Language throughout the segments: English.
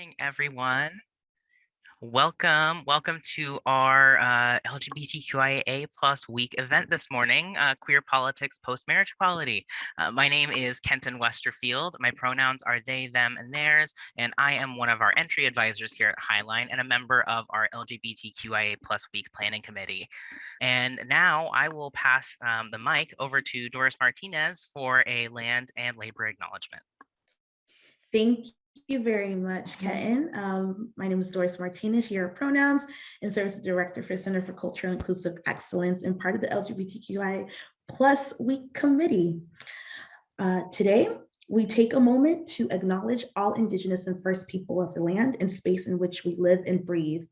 morning, everyone. Welcome, welcome to our uh, LGBTQIA plus week event this morning, uh, Queer Politics Post-Marriage Equality. Uh, my name is Kenton Westerfield. My pronouns are they, them, and theirs, and I am one of our entry advisors here at Highline and a member of our LGBTQIA plus week planning committee. And now I will pass um, the mic over to Doris Martinez for a land and labor acknowledgement. Thank you very much, Kenton. Um, my name is Doris Martinez, here are pronouns, and serves as Director for Center for Cultural Inclusive Excellence and part of the LGBTQI Plus Week Committee. Uh, today, we take a moment to acknowledge all Indigenous and First People of the land and space in which we live and breathe.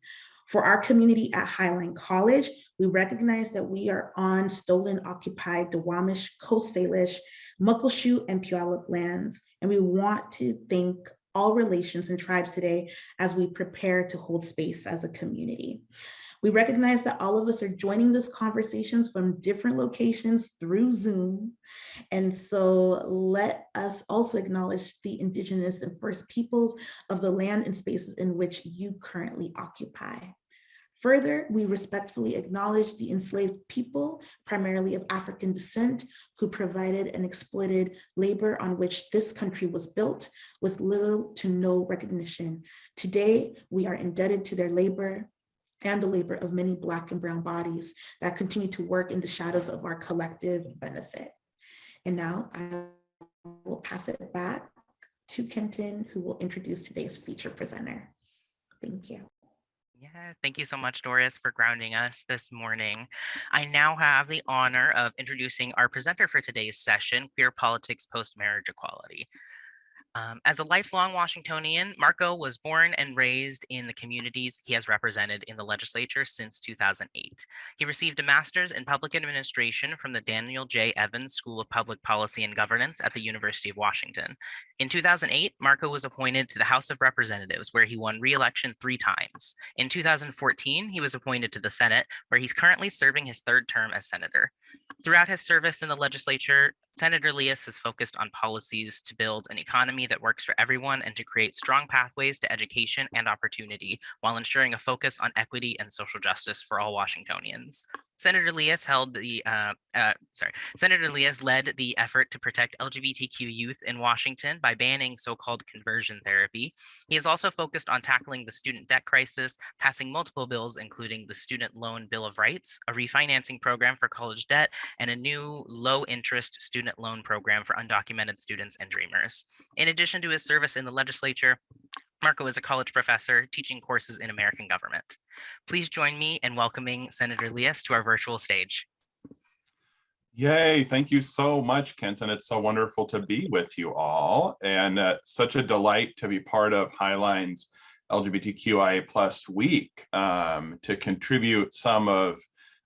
For our community at Highline College, we recognize that we are on stolen, occupied Duwamish, Coast Salish, Muckleshoot, and Puyallup lands, and we want to thank all relations and tribes today as we prepare to hold space as a community. We recognize that all of us are joining these conversations from different locations through Zoom. And so let us also acknowledge the indigenous and first peoples of the land and spaces in which you currently occupy. Further, we respectfully acknowledge the enslaved people, primarily of African descent, who provided and exploited labor on which this country was built with little to no recognition. Today, we are indebted to their labor and the labor of many Black and Brown bodies that continue to work in the shadows of our collective benefit. And now I will pass it back to Kenton, who will introduce today's feature presenter. Thank you. Yeah, thank you so much, Doris, for grounding us this morning. I now have the honor of introducing our presenter for today's session, Queer Politics Post-Marriage Equality. Um, as a lifelong Washingtonian, Marko was born and raised in the communities he has represented in the legislature since 2008. He received a master's in public administration from the Daniel J. Evans School of Public Policy and Governance at the University of Washington. In 2008, Marko was appointed to the House of Representatives, where he won re-election three times. In 2014, he was appointed to the Senate, where he's currently serving his third term as senator. Throughout his service in the legislature, Senator Liias has focused on policies to build an economy that works for everyone and to create strong pathways to education and opportunity while ensuring a focus on equity and social justice for all Washingtonians. Senator Liias held the, uh, uh, sorry, Senator Liias led the effort to protect LGBTQ youth in Washington by banning so-called conversion therapy. He has also focused on tackling the student debt crisis, passing multiple bills, including the Student Loan Bill of Rights, a refinancing program for college debt, and a new low interest student loan program for undocumented students and dreamers. In addition to his service in the legislature, Marko is a college professor teaching courses in American government. Please join me in welcoming Senator Liias to our virtual stage. Yay, thank you so much, Kenton. It's so wonderful to be with you all and uh, such a delight to be part of Highline's LGBTQIA plus week um, to contribute some of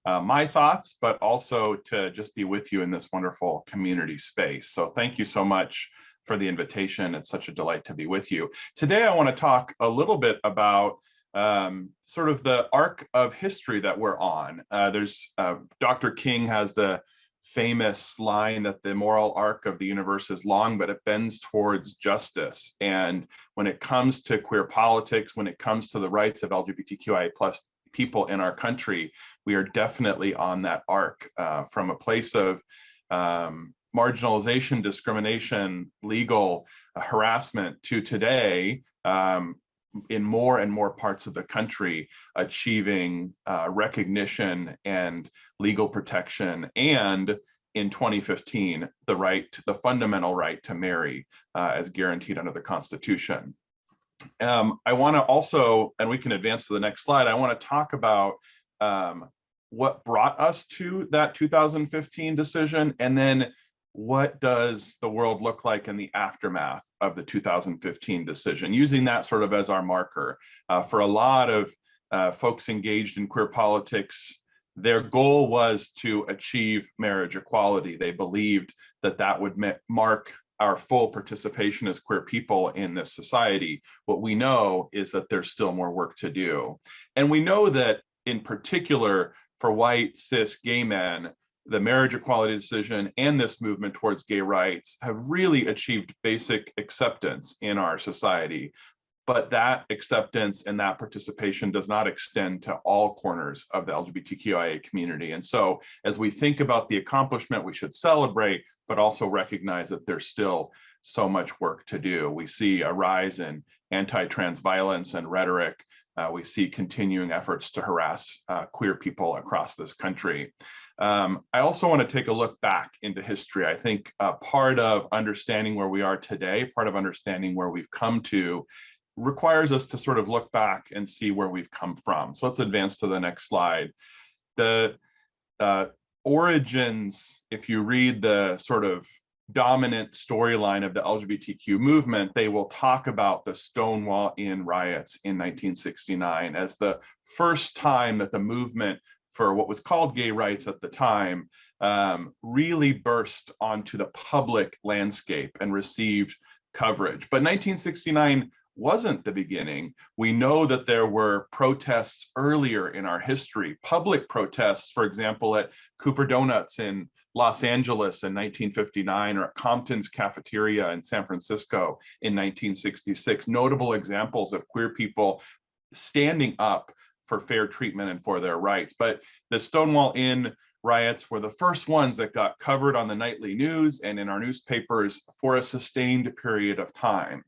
uh, my thoughts, but also to just be with you in this wonderful community space. So thank you so much for the invitation. It's such a delight to be with you. Today, I want to talk a little bit about um, sort of the arc of history that we're on. Uh, there's uh, Dr. King has the famous line that the moral arc of the universe is long, but it bends towards justice. And when it comes to queer politics, when it comes to the rights of LGBTQIA plus people in our country, we are definitely on that arc uh, from a place of um, marginalization, discrimination, legal uh, harassment to today um, in more and more parts of the country achieving uh, recognition and legal protection and in 2015 the right the fundamental right to marry uh, as guaranteed under the constitution um, i want to also and we can advance to the next slide i want to talk about um, what brought us to that 2015 decision and then what does the world look like in the aftermath of the 2015 decision, using that sort of as our marker. Uh, for a lot of uh, folks engaged in queer politics, their goal was to achieve marriage equality. They believed that that would mark our full participation as queer people in this society. What we know is that there's still more work to do. And we know that in particular for white cis gay men, the marriage equality decision and this movement towards gay rights have really achieved basic acceptance in our society. But that acceptance and that participation does not extend to all corners of the LGBTQIA community. And so as we think about the accomplishment, we should celebrate, but also recognize that there's still so much work to do. We see a rise in anti-trans violence and rhetoric. Uh, we see continuing efforts to harass uh, queer people across this country. Um, I also want to take a look back into history. I think uh, part of understanding where we are today, part of understanding where we've come to, requires us to sort of look back and see where we've come from. So let's advance to the next slide. The uh, origins, if you read the sort of dominant storyline of the LGBTQ movement, they will talk about the Stonewall Inn riots in 1969 as the first time that the movement for what was called gay rights at the time um, really burst onto the public landscape and received coverage. But 1969 wasn't the beginning. We know that there were protests earlier in our history, public protests, for example, at Cooper Donuts in Los Angeles in 1959 or at Compton's Cafeteria in San Francisco in 1966. Notable examples of queer people standing up for fair treatment and for their rights. But the Stonewall Inn riots were the first ones that got covered on the nightly news and in our newspapers for a sustained period of time.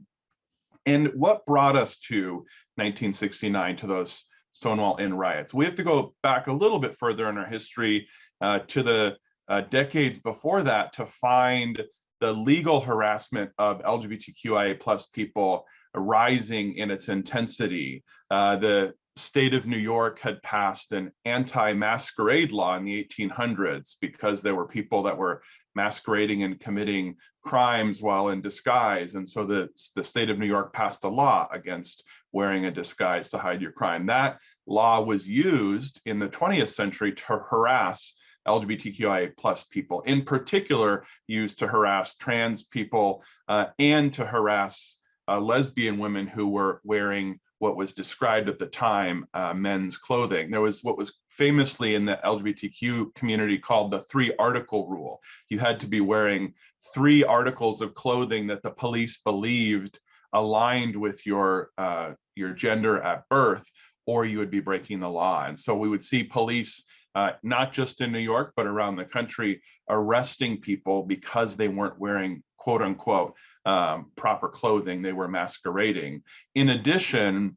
And what brought us to 1969 to those Stonewall Inn riots? We have to go back a little bit further in our history uh, to the uh, decades before that to find the legal harassment of LGBTQIA plus people rising in its intensity. Uh, the state of New York had passed an anti-masquerade law in the 1800s because there were people that were masquerading and committing crimes while in disguise. And so the, the state of New York passed a law against wearing a disguise to hide your crime. That law was used in the 20th century to harass LGBTQIA plus people, in particular used to harass trans people uh, and to harass uh, lesbian women who were wearing what was described at the time uh, men's clothing. There was what was famously in the LGBTQ community called the three article rule. You had to be wearing three articles of clothing that the police believed aligned with your uh, your gender at birth, or you would be breaking the law. And so we would see police uh, not just in New York, but around the country, arresting people because they weren't wearing quote unquote um, proper clothing, they were masquerading. In addition,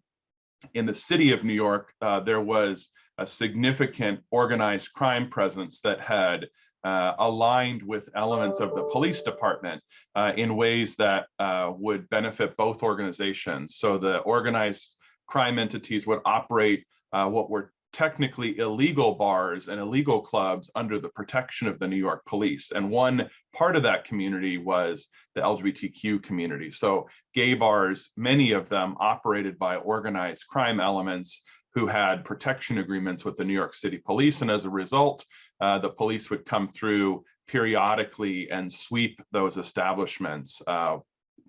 in the city of New York, uh, there was a significant organized crime presence that had uh, aligned with elements of the police department uh, in ways that uh, would benefit both organizations. So the organized crime entities would operate uh, what were technically illegal bars and illegal clubs under the protection of the New York police. And one part of that community was the LGBTQ community. So gay bars, many of them operated by organized crime elements who had protection agreements with the New York City police. And as a result, uh, the police would come through periodically and sweep those establishments, uh,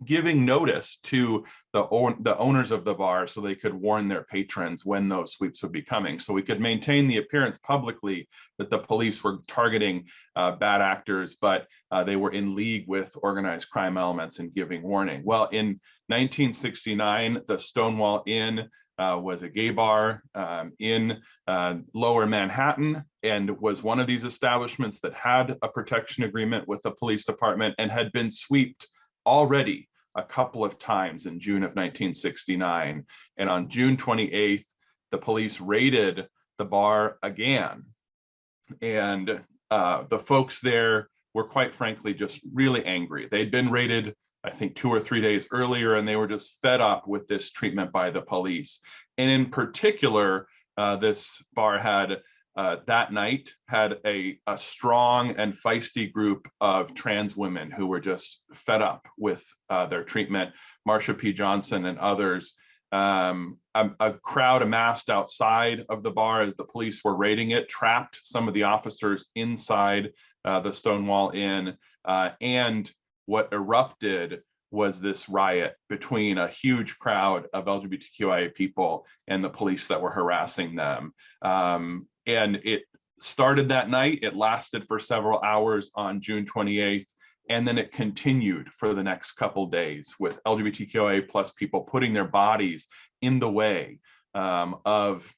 giving notice to the, the owners of the bar so they could warn their patrons when those sweeps would be coming. So we could maintain the appearance publicly that the police were targeting uh, bad actors, but uh, they were in league with organized crime elements and giving warning. Well, in 1969, the Stonewall Inn uh, was a gay bar um, in uh, lower Manhattan and was one of these establishments that had a protection agreement with the police department and had been swept already a couple of times in June of 1969. And on June 28th, the police raided the bar again. And uh, the folks there were quite frankly just really angry. They'd been raided, I think, two or three days earlier, and they were just fed up with this treatment by the police. And in particular, uh, this bar had uh, that night had a, a strong and feisty group of trans women who were just fed up with uh, their treatment. Marsha P. Johnson and others. Um, a, a, crowd amassed outside of the bar as the police were raiding it, trapped some of the officers inside uh, the Stonewall Inn, uh, and what erupted was this riot between a huge crowd of LGBTQIA people and the police that were harassing them. Um, and it started that night. It lasted for several hours on June 28th. And then it continued for the next couple days with LGBTQIA plus people putting their bodies in the way um, of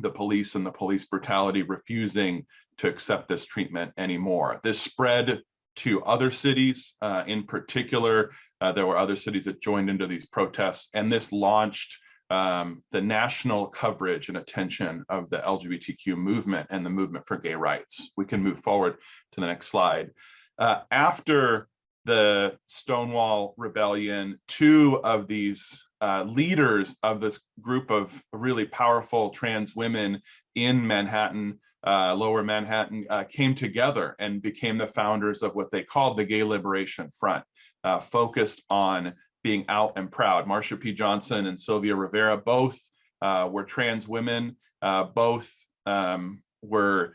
the police and the police brutality refusing to accept this treatment anymore. This spread to other cities. Uh, in particular, uh, there were other cities that joined into these protests, and this launched um, the national coverage and attention of the LGBTQ movement and the movement for gay rights. We can move forward to the next slide. Uh, after the Stonewall Rebellion, two of these uh, leaders of this group of really powerful trans women in Manhattan, uh, lower Manhattan, uh, came together and became the founders of what they called the Gay Liberation Front, uh, focused on being out and proud. Marsha P. Johnson and Sylvia Rivera both uh, were trans women, uh, both um, were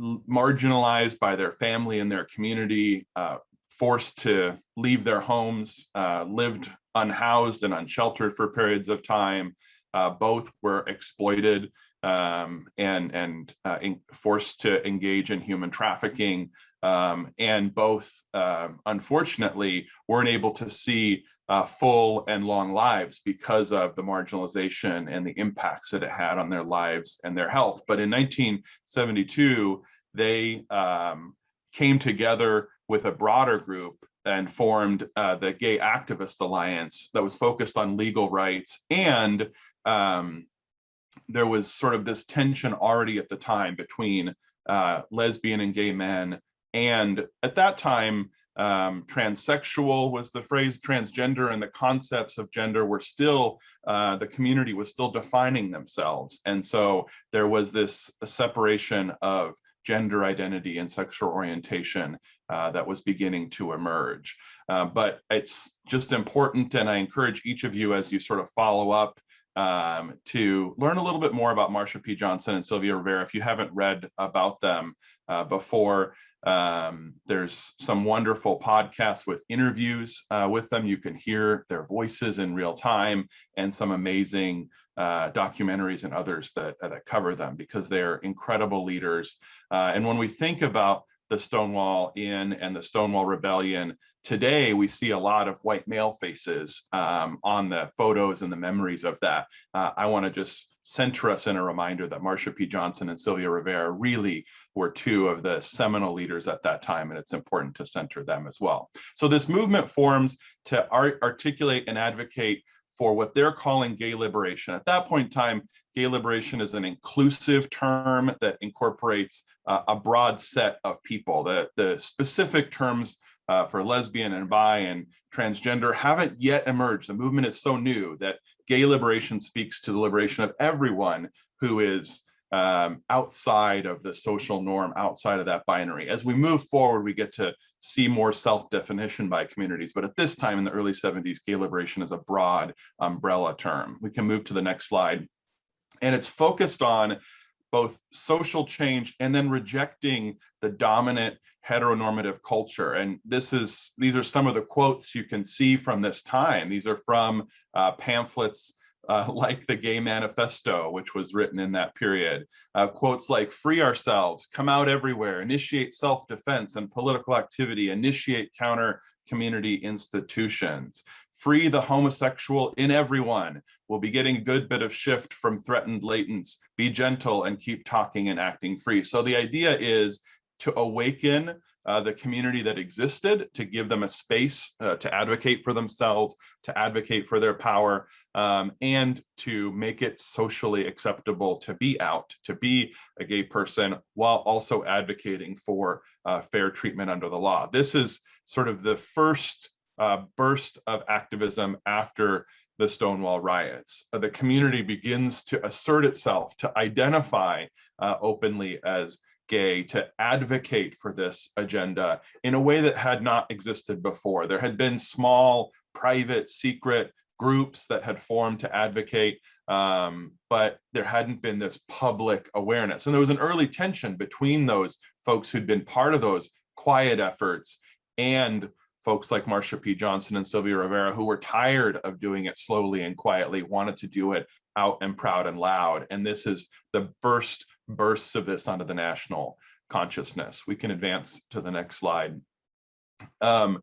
marginalized by their family and their community, uh, forced to leave their homes, uh, lived unhoused and unsheltered for periods of time. Uh, both were exploited um, and, and uh, forced to engage in human trafficking. Um, and both, um, unfortunately, weren't able to see uh, full and long lives because of the marginalization and the impacts that it had on their lives and their health. But in 1972, they um, came together with a broader group and formed uh, the Gay Activist Alliance that was focused on legal rights. And um, there was sort of this tension already at the time between uh, lesbian and gay men. And at that time, um, transsexual was the phrase transgender and the concepts of gender were still, uh, the community was still defining themselves. And so there was this separation of gender identity and sexual orientation uh, that was beginning to emerge. Uh, but it's just important, and I encourage each of you as you sort of follow up um, to learn a little bit more about Marsha P. Johnson and Sylvia Rivera if you haven't read about them uh, before. Um, there's some wonderful podcasts with interviews uh, with them. You can hear their voices in real time and some amazing uh, documentaries and others that, that cover them because they're incredible leaders. Uh, and when we think about the Stonewall Inn and the Stonewall Rebellion, today we see a lot of white male faces um, on the photos and the memories of that. Uh, I want to just center us in a reminder that Marsha P. Johnson and Sylvia Rivera really were two of the seminal leaders at that time, and it's important to center them as well. So this movement forms to art articulate and advocate for what they're calling gay liberation. At that point in time, gay liberation is an inclusive term that incorporates uh, a broad set of people. The, the specific terms uh, for lesbian and bi and transgender haven't yet emerged. The movement is so new that gay liberation speaks to the liberation of everyone who is um, outside of the social norm, outside of that binary. As we move forward, we get to see more self-definition by communities. But at this time in the early 70s, gay liberation is a broad umbrella term. We can move to the next slide. And it's focused on both social change and then rejecting the dominant heteronormative culture. And this is these are some of the quotes you can see from this time. These are from uh, pamphlets uh, like the Gay Manifesto, which was written in that period. Uh, quotes like free ourselves, come out everywhere, initiate self-defense and political activity, initiate counter community institutions, free the homosexual in everyone. We'll be getting a good bit of shift from threatened latents, be gentle and keep talking and acting free. So the idea is to awaken uh, the community that existed, to give them a space uh, to advocate for themselves, to advocate for their power, um, and to make it socially acceptable to be out, to be a gay person, while also advocating for uh, fair treatment under the law. This is sort of the first uh, burst of activism after the Stonewall riots. Uh, the community begins to assert itself, to identify uh, openly as gay to advocate for this agenda in a way that had not existed before. There had been small, private, secret groups that had formed to advocate, um, but there hadn't been this public awareness. And there was an early tension between those folks who'd been part of those quiet efforts and folks like Marsha P. Johnson and Sylvia Rivera, who were tired of doing it slowly and quietly, wanted to do it out and proud and loud. And this is the first bursts of this onto the national consciousness. We can advance to the next slide. Um,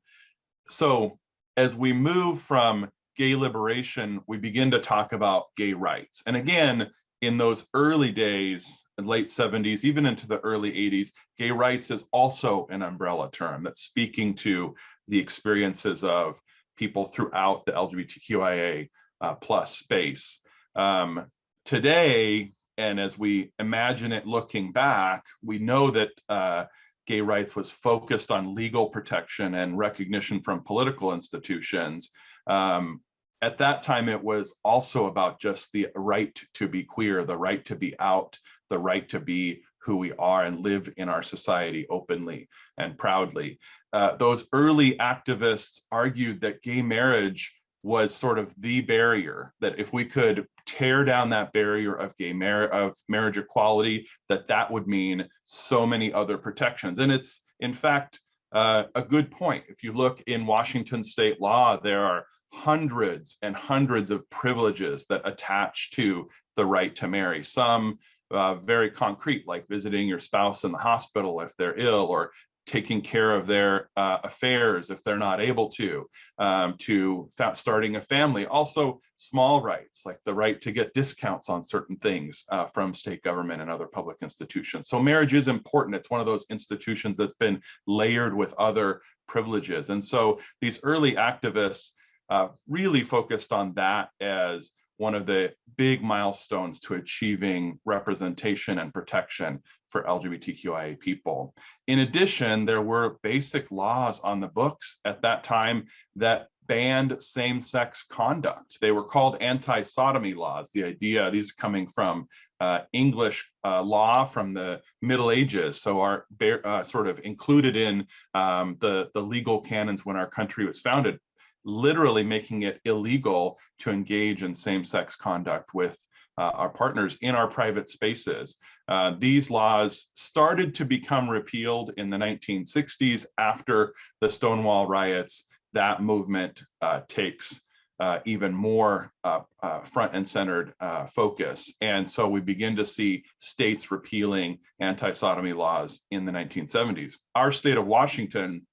so as we move from gay liberation, we begin to talk about gay rights. And again, in those early days, late 70s, even into the early 80s, gay rights is also an umbrella term that's speaking to the experiences of people throughout the LGBTQIA uh, plus space. Um, today, and as we imagine it looking back, we know that uh, gay rights was focused on legal protection and recognition from political institutions. Um, at that time, it was also about just the right to be queer, the right to be out, the right to be who we are and live in our society openly and proudly. Uh, those early activists argued that gay marriage was sort of the barrier, that if we could tear down that barrier of gay mar of marriage equality, that that would mean so many other protections. And it's, in fact, uh, a good point. If you look in Washington state law, there are hundreds and hundreds of privileges that attach to the right to marry. Some uh, very concrete, like visiting your spouse in the hospital if they're ill, or taking care of their uh, affairs if they're not able to, um, to starting a family. Also small rights, like the right to get discounts on certain things uh, from state government and other public institutions. So marriage is important. It's one of those institutions that's been layered with other privileges. And so these early activists uh, really focused on that as one of the big milestones to achieving representation and protection for LGBTQIA people. In addition, there were basic laws on the books at that time that banned same-sex conduct. They were called anti-sodomy laws. The idea, these are coming from uh, English uh, law from the Middle Ages, so are uh, sort of included in um, the, the legal canons when our country was founded literally making it illegal to engage in same-sex conduct with uh, our partners in our private spaces. Uh, these laws started to become repealed in the 1960s after the Stonewall riots. That movement uh, takes uh, even more uh, uh, front and centered focus. And so we begin to see states repealing anti-sodomy laws in the 1970s. Our state of Washington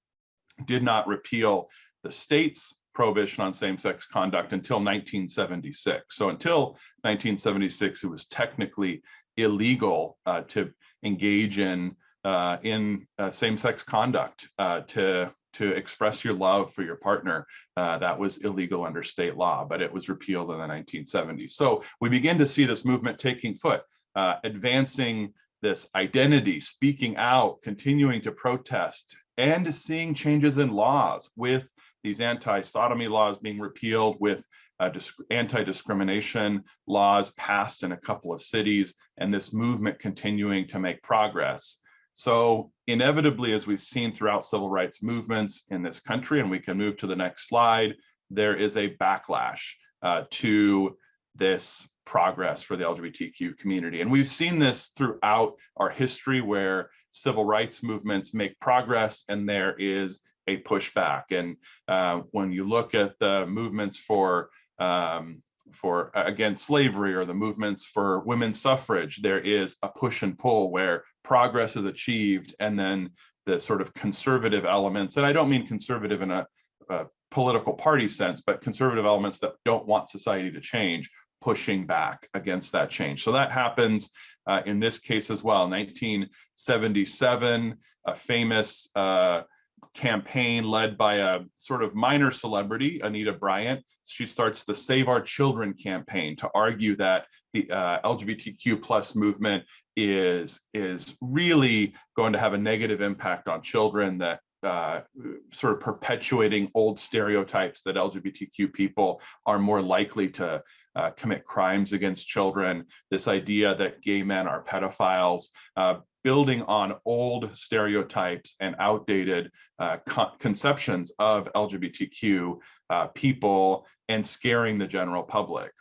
did not repeal the state's prohibition on same-sex conduct until 1976. So until 1976, it was technically illegal uh, to engage in uh, in uh, same-sex conduct uh, to to express your love for your partner. Uh, that was illegal under state law, but it was repealed in the 1970s. So we begin to see this movement taking foot, uh, advancing this identity, speaking out, continuing to protest, and seeing changes in laws with these anti-sodomy laws being repealed with uh, anti-discrimination laws passed in a couple of cities and this movement continuing to make progress. So inevitably, as we've seen throughout civil rights movements in this country, and we can move to the next slide, there is a backlash uh, to this progress for the LGBTQ community. And we've seen this throughout our history where civil rights movements make progress and there is a pushback. And uh, when you look at the movements for um, for against slavery or the movements for women's suffrage, there is a push and pull where progress is achieved and then the sort of conservative elements, and I don't mean conservative in a, a political party sense, but conservative elements that don't want society to change, pushing back against that change. So that happens uh, in this case as well. 1977, a famous uh, campaign led by a sort of minor celebrity, Anita Bryant. She starts the Save Our Children campaign to argue that the uh, LGBTQ plus movement is, is really going to have a negative impact on children that uh, sort of perpetuating old stereotypes that LGBTQ people are more likely to uh, commit crimes against children, this idea that gay men are pedophiles, uh, building on old stereotypes and outdated uh, con conceptions of LGBTQ uh, people and scaring the general public.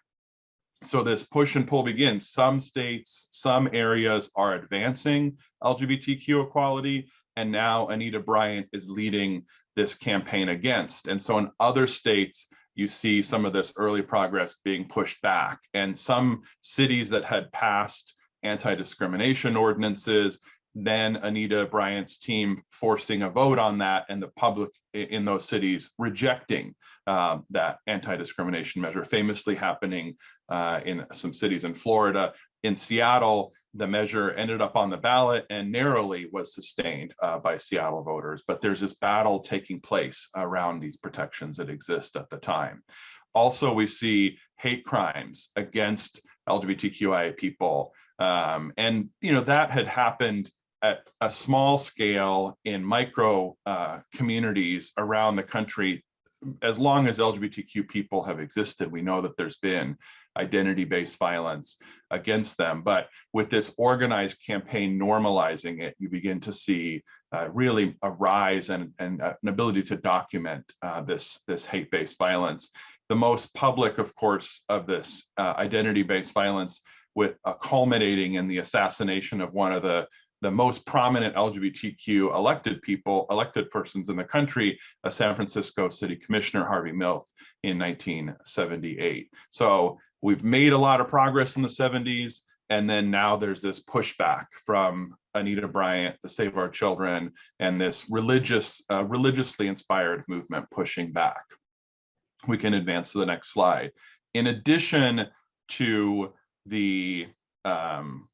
So this push and pull begins. Some states, some areas are advancing LGBTQ equality, and now Anita Bryant is leading this campaign against. And so in other states, you see some of this early progress being pushed back. And some cities that had passed anti-discrimination ordinances then Anita Bryant's team forcing a vote on that and the public in those cities rejecting uh, that anti-discrimination measure, famously happening uh, in some cities in Florida. In Seattle, the measure ended up on the ballot and narrowly was sustained uh, by Seattle voters. But there's this battle taking place around these protections that exist at the time. Also, we see hate crimes against LGBTQIA people. Um, and, you know, that had happened at a small scale in micro uh, communities around the country as long as LGBTQ people have existed, we know that there's been identity-based violence against them. But with this organized campaign normalizing it, you begin to see uh, really a rise and, and uh, an ability to document uh, this, this hate-based violence. The most public, of course, of this uh, identity-based violence with uh, culminating in the assassination of one of the the most prominent LGBTQ elected people, elected persons in the country, a San Francisco City Commissioner Harvey Milk in 1978. So we've made a lot of progress in the 70s, and then now there's this pushback from Anita Bryant, the Save Our Children, and this religious, uh, religiously inspired movement pushing back. We can advance to the next slide. In addition to the um,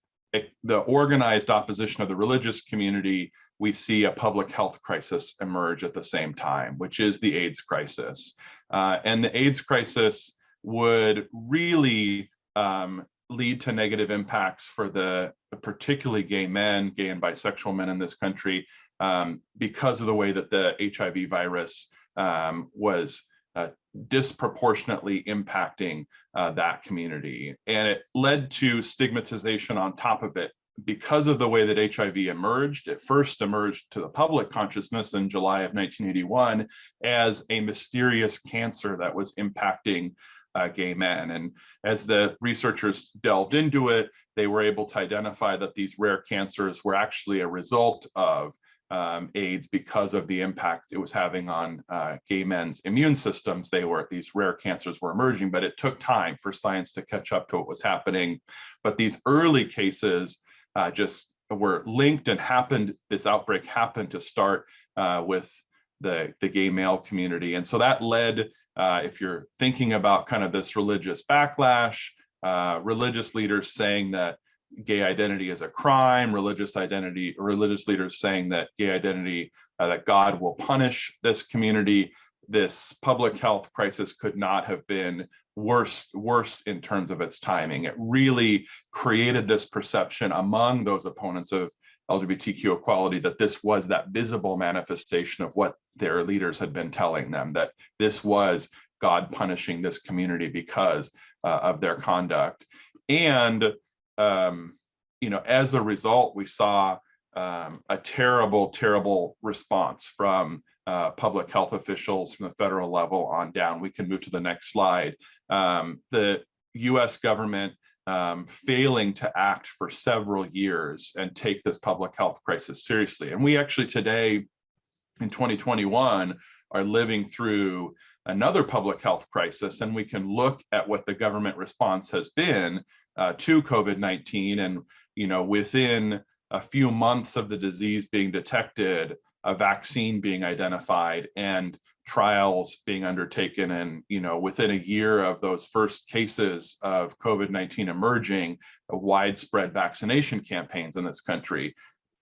the organized opposition of the religious community, we see a public health crisis emerge at the same time, which is the AIDS crisis. Uh, and the AIDS crisis would really um, lead to negative impacts for the, particularly gay men, gay and bisexual men in this country, um, because of the way that the HIV virus um, was uh, disproportionately impacting uh, that community. And it led to stigmatization on top of it because of the way that HIV emerged. It first emerged to the public consciousness in July of 1981 as a mysterious cancer that was impacting uh, gay men. And as the researchers delved into it, they were able to identify that these rare cancers were actually a result of um, AIDS because of the impact it was having on uh, gay men's immune systems. They were, these rare cancers were emerging, but it took time for science to catch up to what was happening. But these early cases uh, just were linked and happened, this outbreak happened to start uh, with the, the gay male community. And so that led, uh, if you're thinking about kind of this religious backlash, uh, religious leaders saying that gay identity is a crime, religious identity, religious leaders saying that gay identity, uh, that God will punish this community. This public health crisis could not have been worse, worse in terms of its timing. It really created this perception among those opponents of LGBTQ equality that this was that visible manifestation of what their leaders had been telling them, that this was God punishing this community because uh, of their conduct. And um, you know, as a result, we saw um, a terrible, terrible response from uh, public health officials from the federal level on down. We can move to the next slide. Um, the US government um, failing to act for several years and take this public health crisis seriously. And we actually today in 2021 are living through another public health crisis and we can look at what the government response has been uh, to COVID-19 and you know within a few months of the disease being detected, a vaccine being identified and trials being undertaken and you know within a year of those first cases of COVID-19 emerging, widespread vaccination campaigns in this country.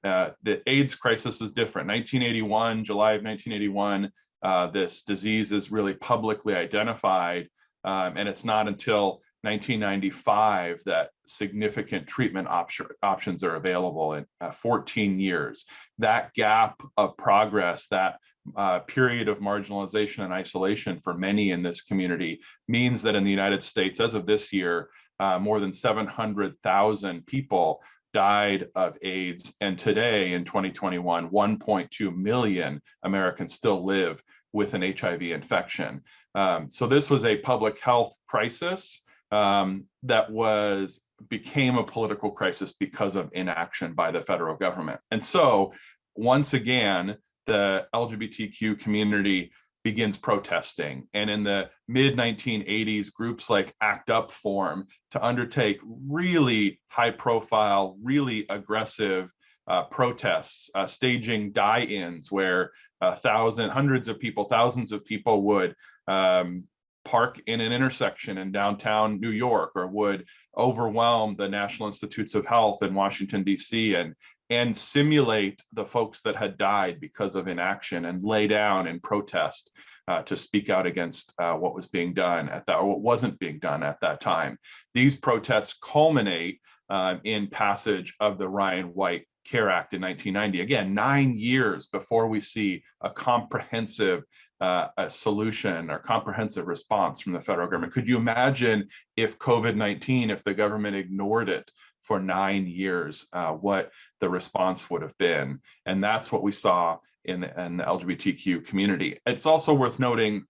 Uh, the AIDS crisis is different. 1981, July of 1981, uh, this disease is really publicly identified um, and it's not until 1995 that significant treatment option, options are available in uh, 14 years. That gap of progress, that uh, period of marginalization and isolation for many in this community means that in the United States, as of this year, uh, more than 700,000 people died of AIDS. And today in 2021, 1.2 million Americans still live with an HIV infection. Um, so this was a public health crisis um, that was became a political crisis because of inaction by the federal government. And so once again, the LGBTQ community begins protesting. And in the mid 1980s, groups like ACT UP form to undertake really high profile, really aggressive uh, protests, uh, staging die-ins where a thousand, hundreds of people, thousands of people would um, park in an intersection in downtown New York or would overwhelm the National Institutes of Health in Washington, DC and and simulate the folks that had died because of inaction and lay down and protest uh, to speak out against uh, what was being done at that or what wasn't being done at that time. These protests culminate uh, in passage of the Ryan White CARE Act in 1990. Again, nine years before we see a comprehensive uh, a solution or comprehensive response from the federal government. Could you imagine if COVID-19, if the government ignored it for nine years, uh, what the response would have been? And that's what we saw in the, in the LGBTQ community. It's also worth noting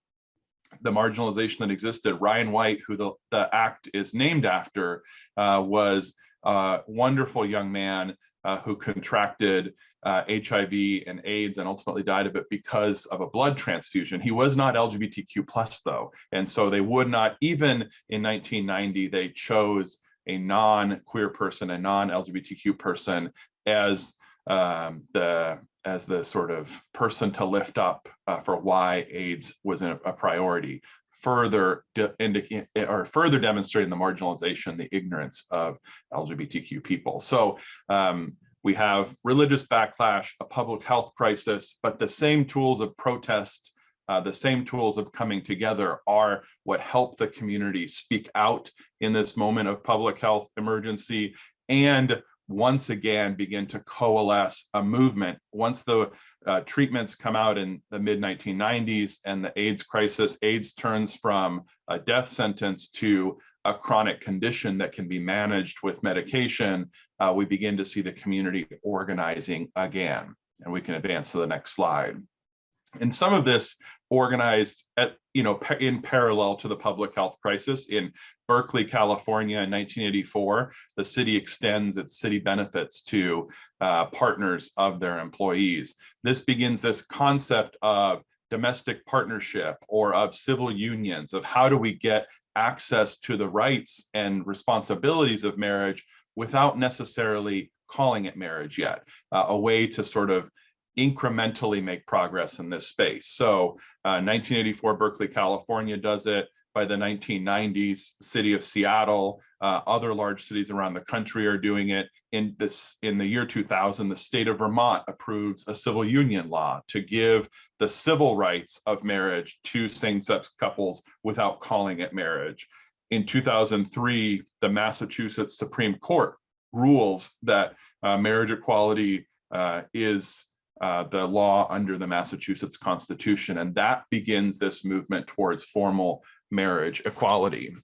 the marginalization that existed. Ryan White, who the, the act is named after, uh, was a wonderful young man uh, who contracted uh, HIV and AIDS and ultimately died of it because of a blood transfusion. He was not LGBTQ plus though. And so they would not, even in 1990, they chose a non-queer person, a non-LGBTQ person as um, the as the sort of person to lift up uh, for why AIDS was a, a priority further indicate or further demonstrating the marginalization, the ignorance of LGBTQ people. So um, we have religious backlash, a public health crisis, but the same tools of protest, uh, the same tools of coming together are what help the community speak out in this moment of public health emergency and once again begin to coalesce a movement once the uh, treatments come out in the mid 1990s and the AIDS crisis, AIDS turns from a death sentence to a chronic condition that can be managed with medication, uh, we begin to see the community organizing again. And we can advance to the next slide. And some of this organized at, you know, in parallel to the public health crisis in Berkeley, California in 1984, the city extends its city benefits to uh, partners of their employees. This begins this concept of domestic partnership or of civil unions of how do we get access to the rights and responsibilities of marriage without necessarily calling it marriage yet, uh, a way to sort of incrementally make progress in this space. So uh, 1984, Berkeley, California does it. By the 1990s, city of Seattle, uh, other large cities around the country are doing it. In this, in the year 2000, the state of Vermont approves a civil union law to give the civil rights of marriage to same-sex couples without calling it marriage. In 2003, the Massachusetts Supreme Court rules that uh, marriage equality uh, is uh, the law under the Massachusetts Constitution, and that begins this movement towards formal marriage equality.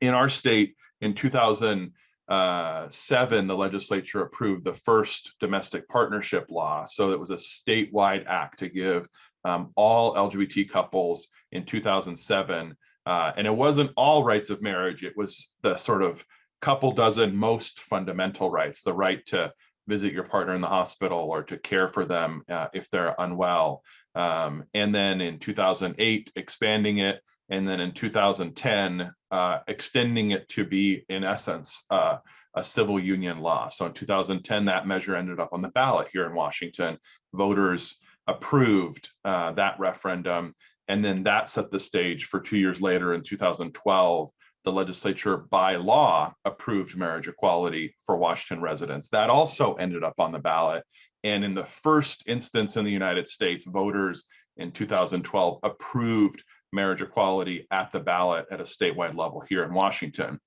In our state, in 2007, the legislature approved the first domestic partnership law. So it was a statewide act to give um, all LGBT couples in 2007. Uh, and it wasn't all rights of marriage, it was the sort of couple dozen most fundamental rights, the right to visit your partner in the hospital or to care for them uh, if they're unwell. Um, and then in 2008, expanding it. And then in 2010, uh, extending it to be, in essence, uh, a civil union law. So in 2010, that measure ended up on the ballot here in Washington. Voters approved uh, that referendum. And then that set the stage for two years later in 2012 the legislature by law approved marriage equality for Washington residents. That also ended up on the ballot. And in the first instance in the United States, voters in 2012 approved marriage equality at the ballot at a statewide level here in Washington.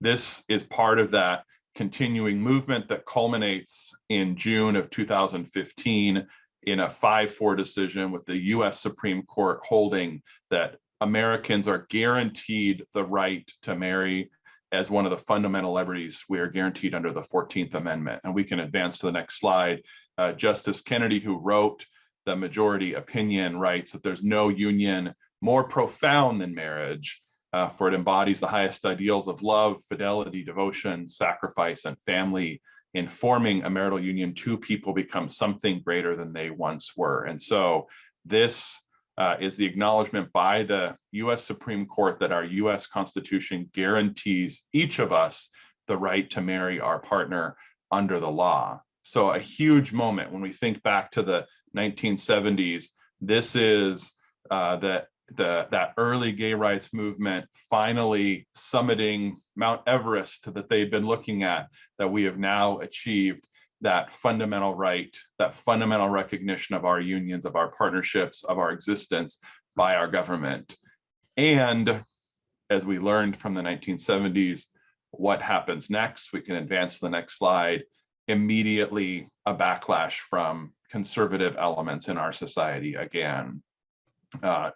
This is part of that continuing movement that culminates in June of 2015 in a 5-4 decision with the US Supreme Court holding that Americans are guaranteed the right to marry as one of the fundamental liberties we are guaranteed under the 14th Amendment. And we can advance to the next slide. Uh, Justice Kennedy, who wrote the majority opinion, writes that there's no union more profound than marriage, uh, for it embodies the highest ideals of love, fidelity, devotion, sacrifice, and family. In forming a marital union, two people become something greater than they once were. And so this uh, is the acknowledgement by the US Supreme Court that our US Constitution guarantees each of us the right to marry our partner under the law. So a huge moment when we think back to the 1970s. This is uh, the, the, that early gay rights movement finally summiting Mount Everest that they've been looking at, that we have now achieved that fundamental right, that fundamental recognition of our unions, of our partnerships, of our existence by our government. And as we learned from the 1970s, what happens next? We can advance the next slide. Immediately a backlash from conservative elements in our society again. Uh,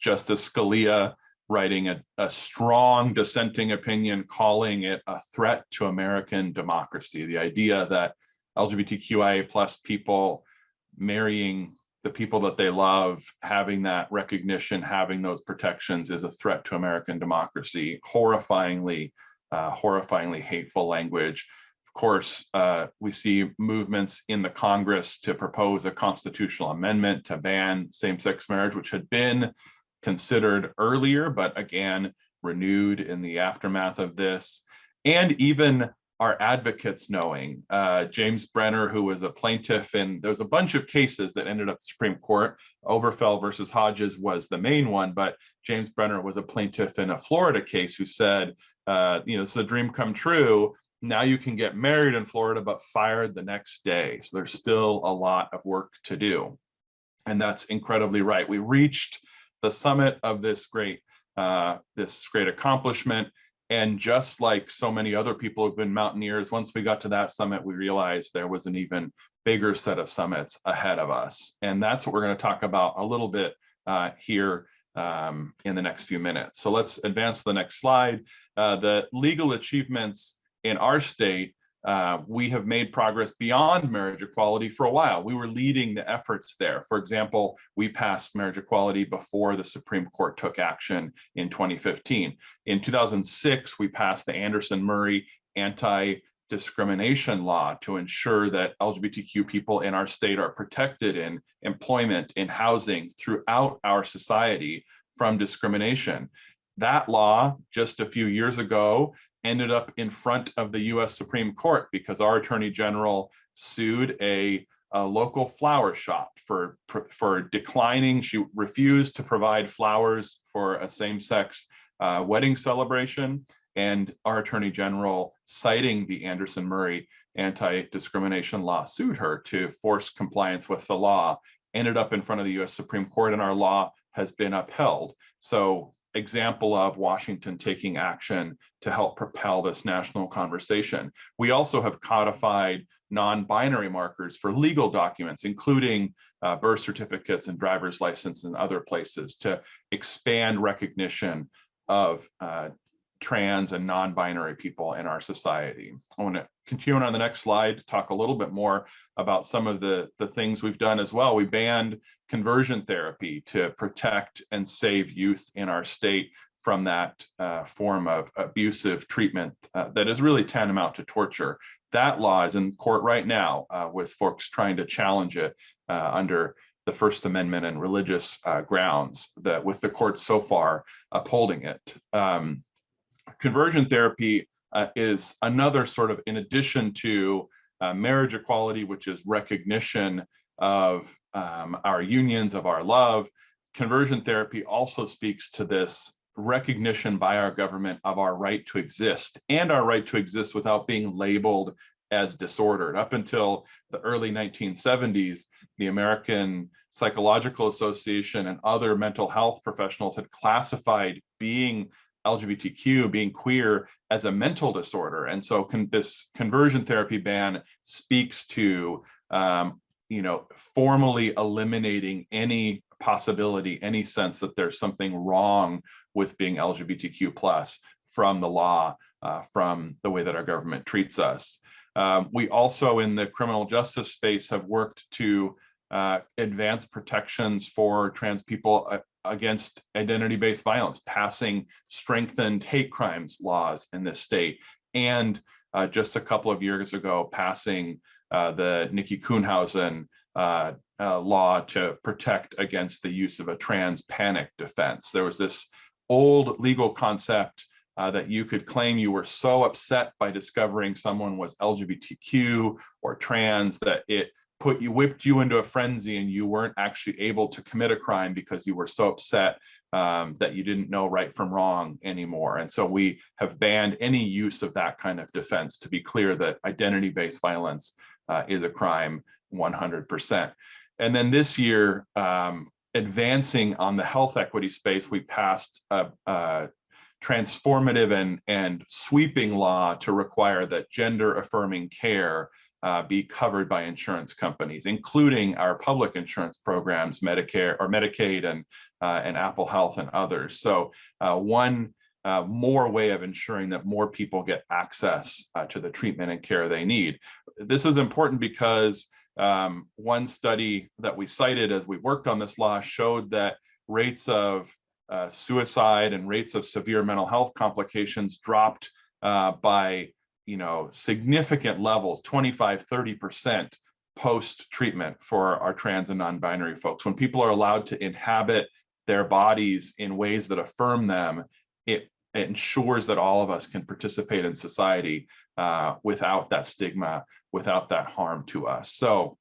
Justice Scalia writing a, a strong dissenting opinion, calling it a threat to American democracy. The idea that LGBTQIA plus people marrying the people that they love, having that recognition, having those protections is a threat to American democracy. Horrifyingly, uh, horrifyingly hateful language. Of course, uh, we see movements in the Congress to propose a constitutional amendment to ban same-sex marriage, which had been considered earlier, but again, renewed in the aftermath of this. And even our advocates knowing. Uh, James Brenner, who was a plaintiff, and there's a bunch of cases that ended up the Supreme Court. Obergefell versus Hodges was the main one, but James Brenner was a plaintiff in a Florida case who said, uh, you know, it's a dream come true. Now you can get married in Florida, but fired the next day. So there's still a lot of work to do. And that's incredibly right. We reached the summit of this great, uh, this great accomplishment and just like so many other people who've been mountaineers, once we got to that summit, we realized there was an even bigger set of summits ahead of us. And that's what we're going to talk about a little bit uh, here um, in the next few minutes. So let's advance to the next slide. Uh, the legal achievements in our state uh, we have made progress beyond marriage equality for a while. We were leading the efforts there. For example, we passed marriage equality before the Supreme Court took action in 2015. In 2006, we passed the Anderson-Murray anti-discrimination law to ensure that LGBTQ people in our state are protected in employment, in housing, throughout our society from discrimination. That law, just a few years ago, ended up in front of the US Supreme Court because our attorney general sued a, a local flower shop for, for declining. She refused to provide flowers for a same-sex uh, wedding celebration. And our attorney general, citing the Anderson Murray anti-discrimination law, sued her to force compliance with the law, ended up in front of the US Supreme Court and our law has been upheld. So example of Washington taking action to help propel this national conversation. We also have codified non-binary markers for legal documents, including uh, birth certificates and driver's license and other places to expand recognition of uh, trans and non-binary people in our society. I want to continue on the next slide to talk a little bit more about some of the, the things we've done as well. We banned conversion therapy to protect and save youth in our state from that uh, form of abusive treatment uh, that is really tantamount to torture. That law is in court right now uh, with folks trying to challenge it uh, under the First Amendment and religious uh, grounds that with the courts so far upholding it. Um, conversion therapy uh, is another sort of in addition to uh, marriage equality, which is recognition of um, our unions, of our love. Conversion therapy also speaks to this recognition by our government of our right to exist and our right to exist without being labeled as disordered. Up until the early 1970s, the American Psychological Association and other mental health professionals had classified being LGBTQ, being queer as a mental disorder. And so con this conversion therapy ban speaks to, um, you know, formally eliminating any possibility, any sense that there's something wrong with being LGBTQ plus from the law, uh, from the way that our government treats us. Um, we also in the criminal justice space have worked to uh, advance protections for trans people uh, against identity-based violence, passing strengthened hate crimes laws in this state, and uh, just a couple of years ago, passing uh, the Nikki Kuhnhausen uh, uh, law to protect against the use of a trans panic defense. There was this old legal concept uh, that you could claim you were so upset by discovering someone was LGBTQ or trans that it put you whipped you into a frenzy and you weren't actually able to commit a crime because you were so upset um, that you didn't know right from wrong anymore. And so we have banned any use of that kind of defense to be clear that identity-based violence uh, is a crime 100%. And then this year, um, advancing on the health equity space, we passed a, a transformative and, and sweeping law to require that gender affirming care uh, be covered by insurance companies, including our public insurance programs, Medicare or Medicaid and, uh, and Apple Health and others. So uh, one uh, more way of ensuring that more people get access uh, to the treatment and care they need. This is important because um, one study that we cited as we worked on this law showed that rates of uh, suicide and rates of severe mental health complications dropped by you know significant levels 25 30 percent post treatment for our trans and non-binary folks. When people are allowed to inhabit their bodies in ways that affirm them it, it ensures that all of us can participate in society uh, without that stigma without that harm to us. So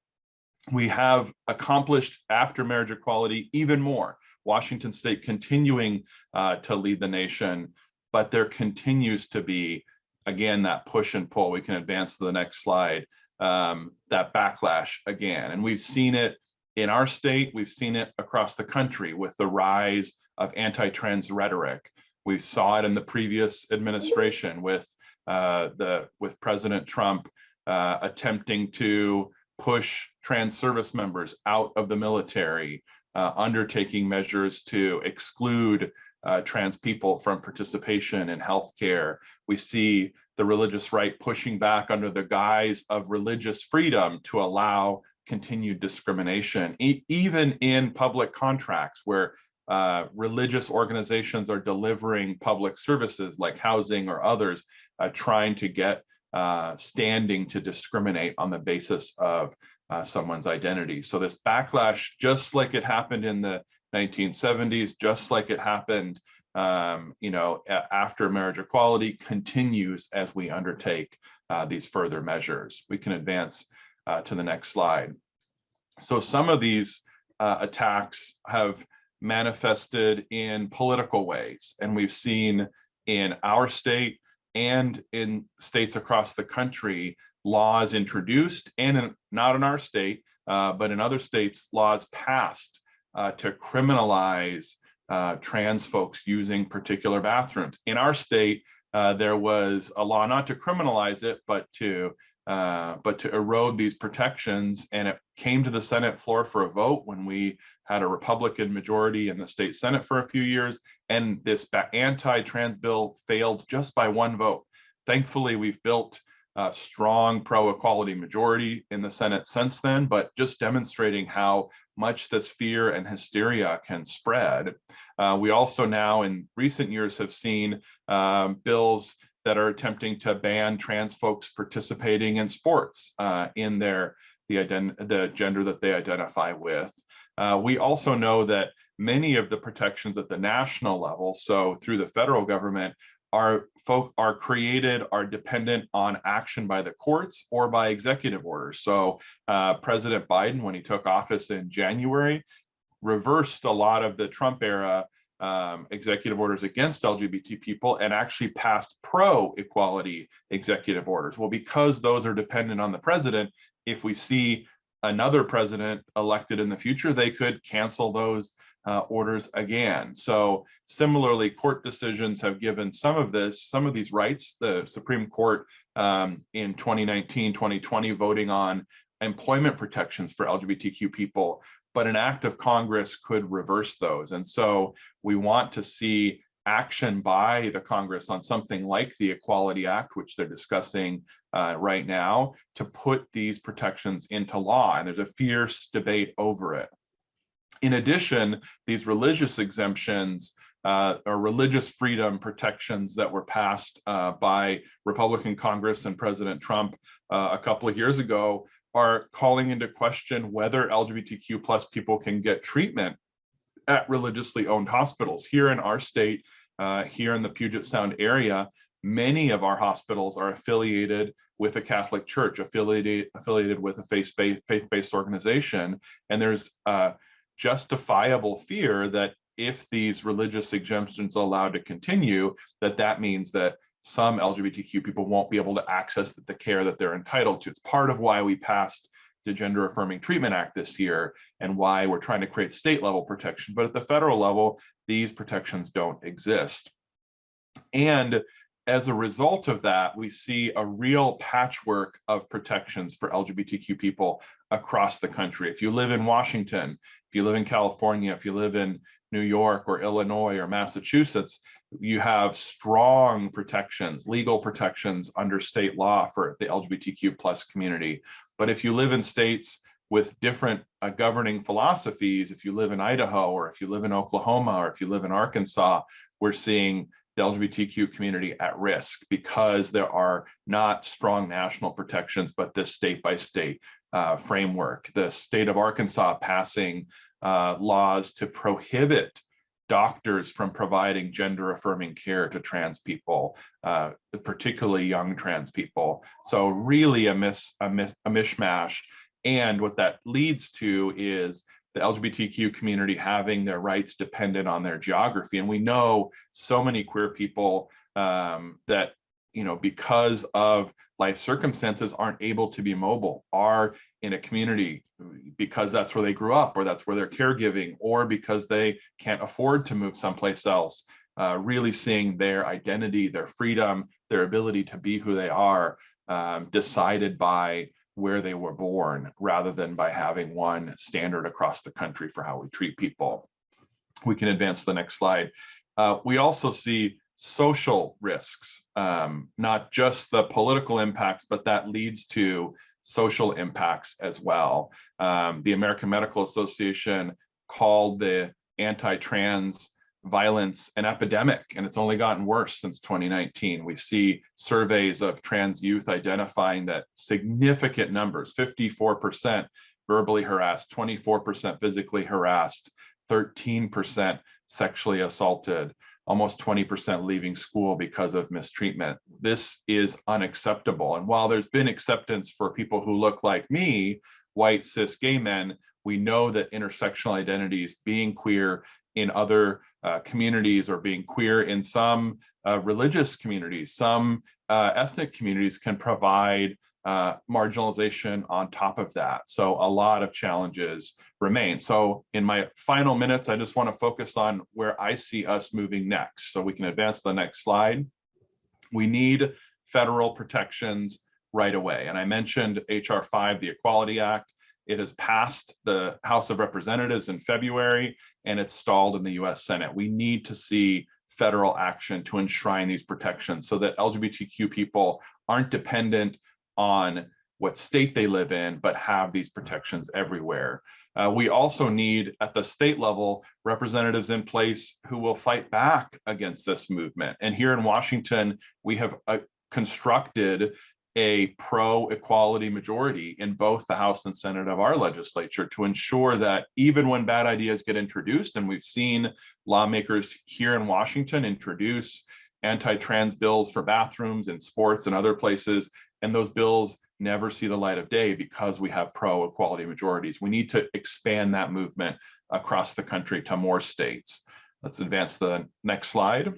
we have accomplished after marriage equality even more. Washington state continuing uh, to lead the nation, but there continues to be, again, that push and pull. We can advance to the next slide, um, that backlash again. And we've seen it in our state, we've seen it across the country with the rise of anti-trans rhetoric. We saw it in the previous administration with uh, the with President Trump uh, attempting to push trans service members out of the military, uh, undertaking measures to exclude uh, trans people from participation in healthcare. We see the religious right pushing back under the guise of religious freedom to allow continued discrimination, e even in public contracts where uh, religious organizations are delivering public services like housing or others, uh, trying to get uh, standing to discriminate on the basis of uh, someone's identity. So this backlash, just like it happened in the 1970s, just like it happened, um, you know, after marriage equality, continues as we undertake uh, these further measures. We can advance uh, to the next slide. So some of these uh, attacks have manifested in political ways, and we've seen in our state and in states across the country laws introduced and in, not in our state, uh, but in other states, laws passed uh, to criminalize uh, trans folks using particular bathrooms. In our state, uh, there was a law not to criminalize it, but to uh, but to erode these protections. And it came to the Senate floor for a vote when we had a Republican majority in the state Senate for a few years. And this anti-trans bill failed just by one vote. Thankfully, we've built uh, strong pro-equality majority in the Senate since then, but just demonstrating how much this fear and hysteria can spread. Uh, we also now in recent years have seen um, bills that are attempting to ban trans folks participating in sports uh, in their the, the gender that they identify with. Uh, we also know that many of the protections at the national level, so through the federal government, are folk are created are dependent on action by the courts or by executive orders. So uh, President Biden, when he took office in January, reversed a lot of the Trump era um, executive orders against LGBT people and actually passed pro-equality executive orders. Well, because those are dependent on the president, if we see another president elected in the future, they could cancel those uh, orders again. So similarly, court decisions have given some of this, some of these rights, the Supreme Court um, in 2019, 2020, voting on employment protections for LGBTQ people, but an act of Congress could reverse those. And so we want to see action by the Congress on something like the Equality Act, which they're discussing uh, right now, to put these protections into law. And there's a fierce debate over it. In addition, these religious exemptions uh, or religious freedom protections that were passed uh, by Republican Congress and President Trump uh, a couple of years ago are calling into question whether LGBTQ plus people can get treatment at religiously owned hospitals. Here in our state, uh, here in the Puget Sound area, many of our hospitals are affiliated with a Catholic church, affiliated, affiliated with a faith-based faith-based organization. And there's uh, justifiable fear that if these religious exemptions are allowed to continue, that that means that some LGBTQ people won't be able to access the, the care that they're entitled to. It's part of why we passed the Gender Affirming Treatment Act this year and why we're trying to create state level protection. But at the federal level, these protections don't exist. And as a result of that, we see a real patchwork of protections for LGBTQ people across the country. If you live in Washington, if you live in California, if you live in New York or Illinois or Massachusetts, you have strong protections, legal protections under state law for the LGBTQ plus community. But if you live in states with different uh, governing philosophies, if you live in Idaho or if you live in Oklahoma or if you live in Arkansas, we're seeing the LGBTQ community at risk because there are not strong national protections, but this state by state uh, framework. The state of Arkansas passing uh, laws to prohibit doctors from providing gender affirming care to trans people, uh, particularly young trans people. So really a, mis, a, mis, a mishmash. And what that leads to is the LGBTQ community having their rights dependent on their geography. And we know so many queer people um, that, you know, because of life circumstances aren't able to be mobile, are in a community because that's where they grew up or that's where they're caregiving or because they can't afford to move someplace else. Uh, really seeing their identity, their freedom, their ability to be who they are um, decided by where they were born rather than by having one standard across the country for how we treat people. We can advance the next slide. Uh, we also see social risks, um, not just the political impacts, but that leads to social impacts as well. Um, the American Medical Association called the anti-trans violence an epidemic, and it's only gotten worse since 2019. We see surveys of trans youth identifying that significant numbers, 54% verbally harassed, 24% physically harassed, 13% sexually assaulted, almost 20% leaving school because of mistreatment. This is unacceptable. And while there's been acceptance for people who look like me, white cis gay men, we know that intersectional identities, being queer in other uh, communities or being queer in some uh, religious communities, some uh, ethnic communities can provide uh, marginalization on top of that. So a lot of challenges remain. So in my final minutes, I just want to focus on where I see us moving next. So we can advance the next slide. We need federal protections right away. And I mentioned HR 5, the Equality Act. It has passed the House of Representatives in February and it's stalled in the US Senate. We need to see federal action to enshrine these protections so that LGBTQ people aren't dependent on what state they live in, but have these protections everywhere. Uh, we also need at the state level representatives in place who will fight back against this movement. And here in Washington, we have uh, constructed a pro-equality majority in both the House and Senate of our legislature to ensure that even when bad ideas get introduced, and we've seen lawmakers here in Washington introduce anti-trans bills for bathrooms and sports and other places, and those bills never see the light of day because we have pro-equality majorities. We need to expand that movement across the country to more states. Let's advance the next slide.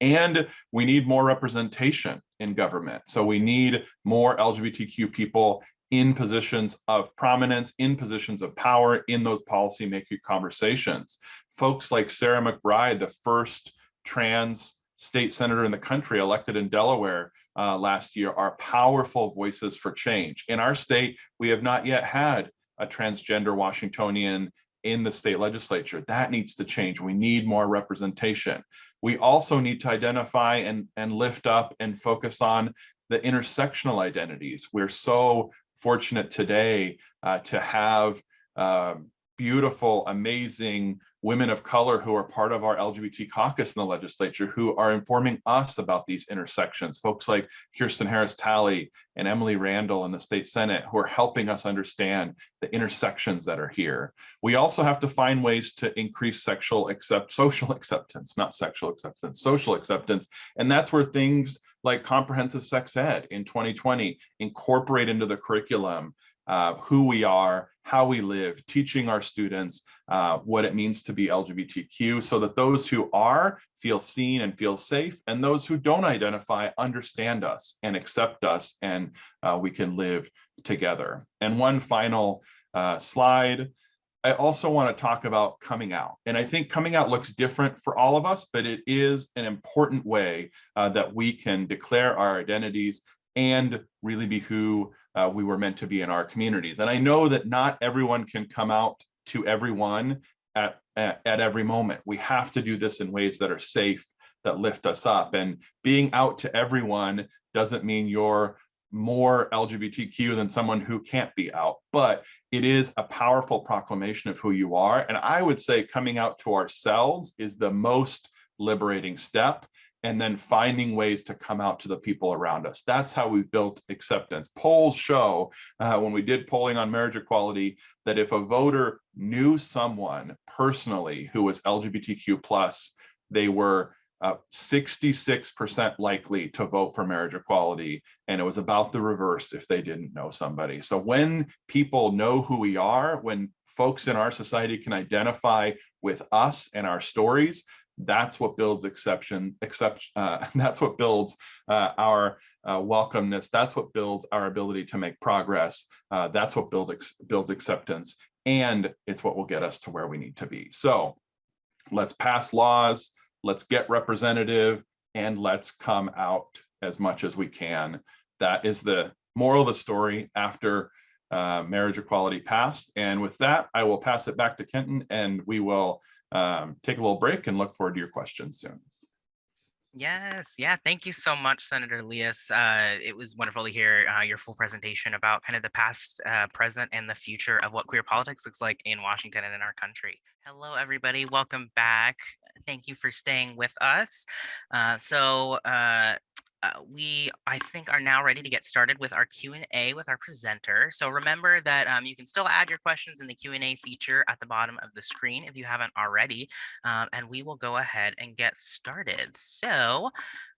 And we need more representation in government. So we need more LGBTQ people in positions of prominence, in positions of power, in those policymaking conversations. Folks like Sarah McBride, the first trans state senator in the country elected in Delaware uh, last year, are powerful voices for change. In our state, we have not yet had a transgender Washingtonian in the state legislature. That needs to change. We need more representation. We also need to identify and, and lift up and focus on the intersectional identities. We're so fortunate today uh, to have uh, beautiful, amazing women of color who are part of our LGBT caucus in the legislature who are informing us about these intersections. Folks like Kirsten Harris Talley and Emily Randall in the state Senate who are helping us understand the intersections that are here. We also have to find ways to increase sexual accept social acceptance, not sexual acceptance, social acceptance. And that's where things like comprehensive sex ed in 2020 incorporate into the curriculum uh, who we are, how we live, teaching our students uh, what it means to be LGBTQ so that those who are feel seen and feel safe and those who don't identify understand us and accept us and uh, we can live together. And one final uh, slide. I also want to talk about coming out. And I think coming out looks different for all of us, but it is an important way uh, that we can declare our identities and really be who uh, we were meant to be in our communities. And I know that not everyone can come out to everyone at, at, at every moment. We have to do this in ways that are safe, that lift us up. And being out to everyone doesn't mean you're more LGBTQ than someone who can't be out, but it is a powerful proclamation of who you are. And I would say coming out to ourselves is the most liberating step and then finding ways to come out to the people around us. That's how we've built acceptance. Polls show uh, when we did polling on marriage equality that if a voter knew someone personally who was LGBTQ plus, they were 66% uh, likely to vote for marriage equality. And it was about the reverse if they didn't know somebody. So when people know who we are, when folks in our society can identify with us and our stories, that's what builds exception, except, uh, that's what builds uh, our uh, welcomeness. That's what builds our ability to make progress. Uh, that's what build ex builds acceptance. And it's what will get us to where we need to be. So let's pass laws, let's get representative, and let's come out as much as we can. That is the moral of the story after uh, marriage equality passed. And with that, I will pass it back to Kenton and we will um, take a little break and look forward to your questions soon. Yes, yeah, thank you so much, Senator Liias. Uh, it was wonderful to hear uh, your full presentation about kind of the past, uh, present, and the future of what queer politics looks like in Washington and in our country. Hello, everybody. Welcome back. Thank you for staying with us. Uh, so uh, uh, we, I think, are now ready to get started with our Q&A with our presenter. So remember that um, you can still add your questions in the Q&A feature at the bottom of the screen if you haven't already, um, and we will go ahead and get started. So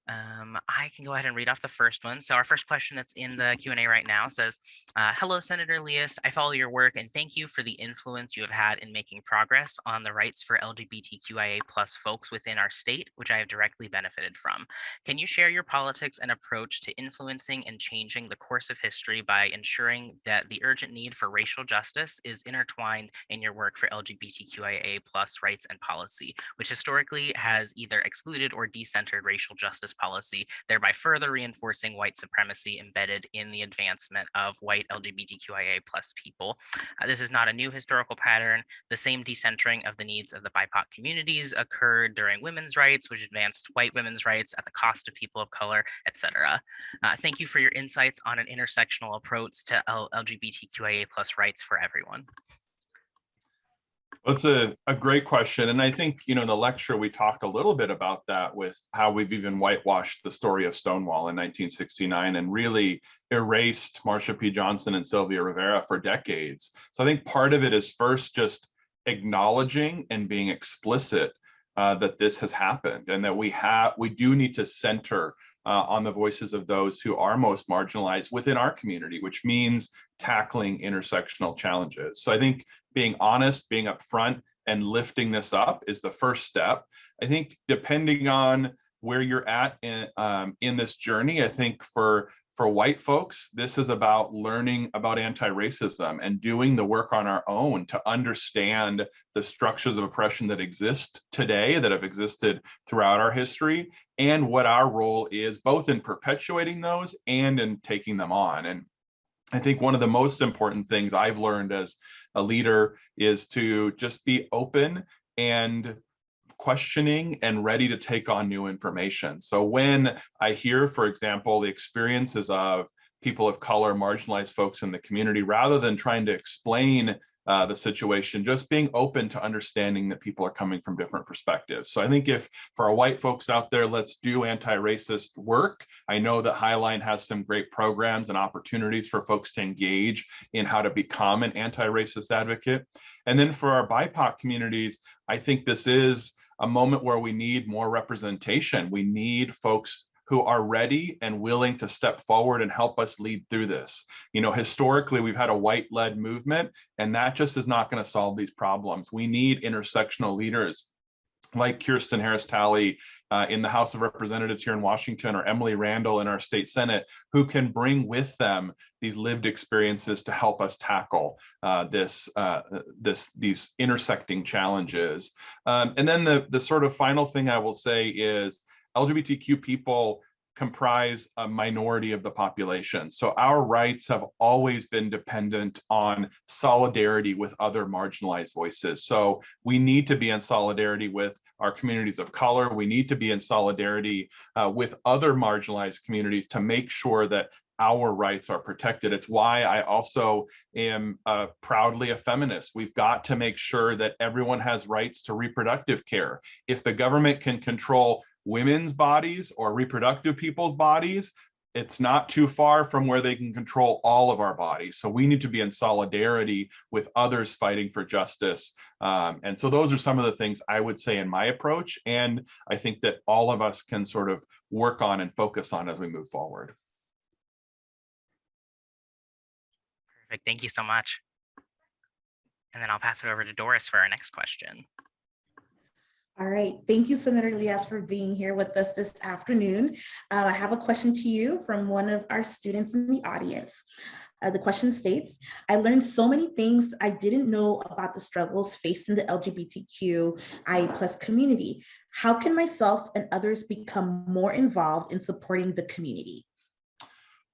um, I can go ahead and read off the first one. So our first question that's in the Q&A right now says, uh, hello, Senator Liias. I follow your work and thank you for the influence you have had in making progress on the rights for LGBTQIA plus folks within our state, which I have directly benefited from. Can you share your politics and approach to influencing and changing the course of history by ensuring that the urgent need for racial justice is intertwined in your work for LGBTQIA plus rights and policy, which historically has either excluded or decentered racial justice policy, thereby further reinforcing white supremacy embedded in the advancement of white LGBTQIA plus people. Uh, this is not a new historical pattern. The same decentering of the needs of the BIPOC communities occurred during women's rights, which advanced white women's rights at the cost of people of color, etc. Uh, thank you for your insights on an intersectional approach to LGBTQIA plus rights for everyone. That's a, a great question. And I think, you know, in the lecture, we talked a little bit about that with how we've even whitewashed the story of Stonewall in 1969 and really erased Marsha P. Johnson and Sylvia Rivera for decades. So I think part of it is first just acknowledging and being explicit uh, that this has happened and that we have we do need to center uh, on the voices of those who are most marginalized within our community, which means tackling intersectional challenges. So I think being honest, being upfront, and lifting this up is the first step. I think depending on where you're at in, um, in this journey, I think for for white folks, this is about learning about anti-racism and doing the work on our own to understand the structures of oppression that exist today, that have existed throughout our history, and what our role is both in perpetuating those and in taking them on. And I think one of the most important things I've learned as a leader is to just be open and questioning and ready to take on new information. So when I hear, for example, the experiences of people of color, marginalized folks in the community, rather than trying to explain uh, the situation, just being open to understanding that people are coming from different perspectives. So I think if for our white folks out there, let's do anti-racist work. I know that Highline has some great programs and opportunities for folks to engage in how to become an anti-racist advocate. And then for our BIPOC communities, I think this is a moment where we need more representation. We need folks who are ready and willing to step forward and help us lead through this. You know, historically, we've had a white-led movement, and that just is not going to solve these problems. We need intersectional leaders like Kirsten Harris Talley uh, in the House of Representatives here in Washington or Emily Randall in our state Senate, who can bring with them these lived experiences to help us tackle uh, this, uh, this, these intersecting challenges. Um, and then the, the sort of final thing I will say is LGBTQ people comprise a minority of the population. So our rights have always been dependent on solidarity with other marginalized voices. So we need to be in solidarity with our communities of color. We need to be in solidarity uh, with other marginalized communities to make sure that our rights are protected. It's why I also am uh, proudly a feminist. We've got to make sure that everyone has rights to reproductive care. If the government can control women's bodies or reproductive people's bodies, it's not too far from where they can control all of our bodies. So we need to be in solidarity with others fighting for justice. Um, and so those are some of the things I would say in my approach. And I think that all of us can sort of work on and focus on as we move forward. Perfect. Thank you so much. And then I'll pass it over to Doris for our next question. All right, thank you, Senator Liias, for being here with us this afternoon. Uh, I have a question to you from one of our students in the audience. Uh, the question states, I learned so many things I didn't know about the struggles facing the LGBTQI plus community. How can myself and others become more involved in supporting the community?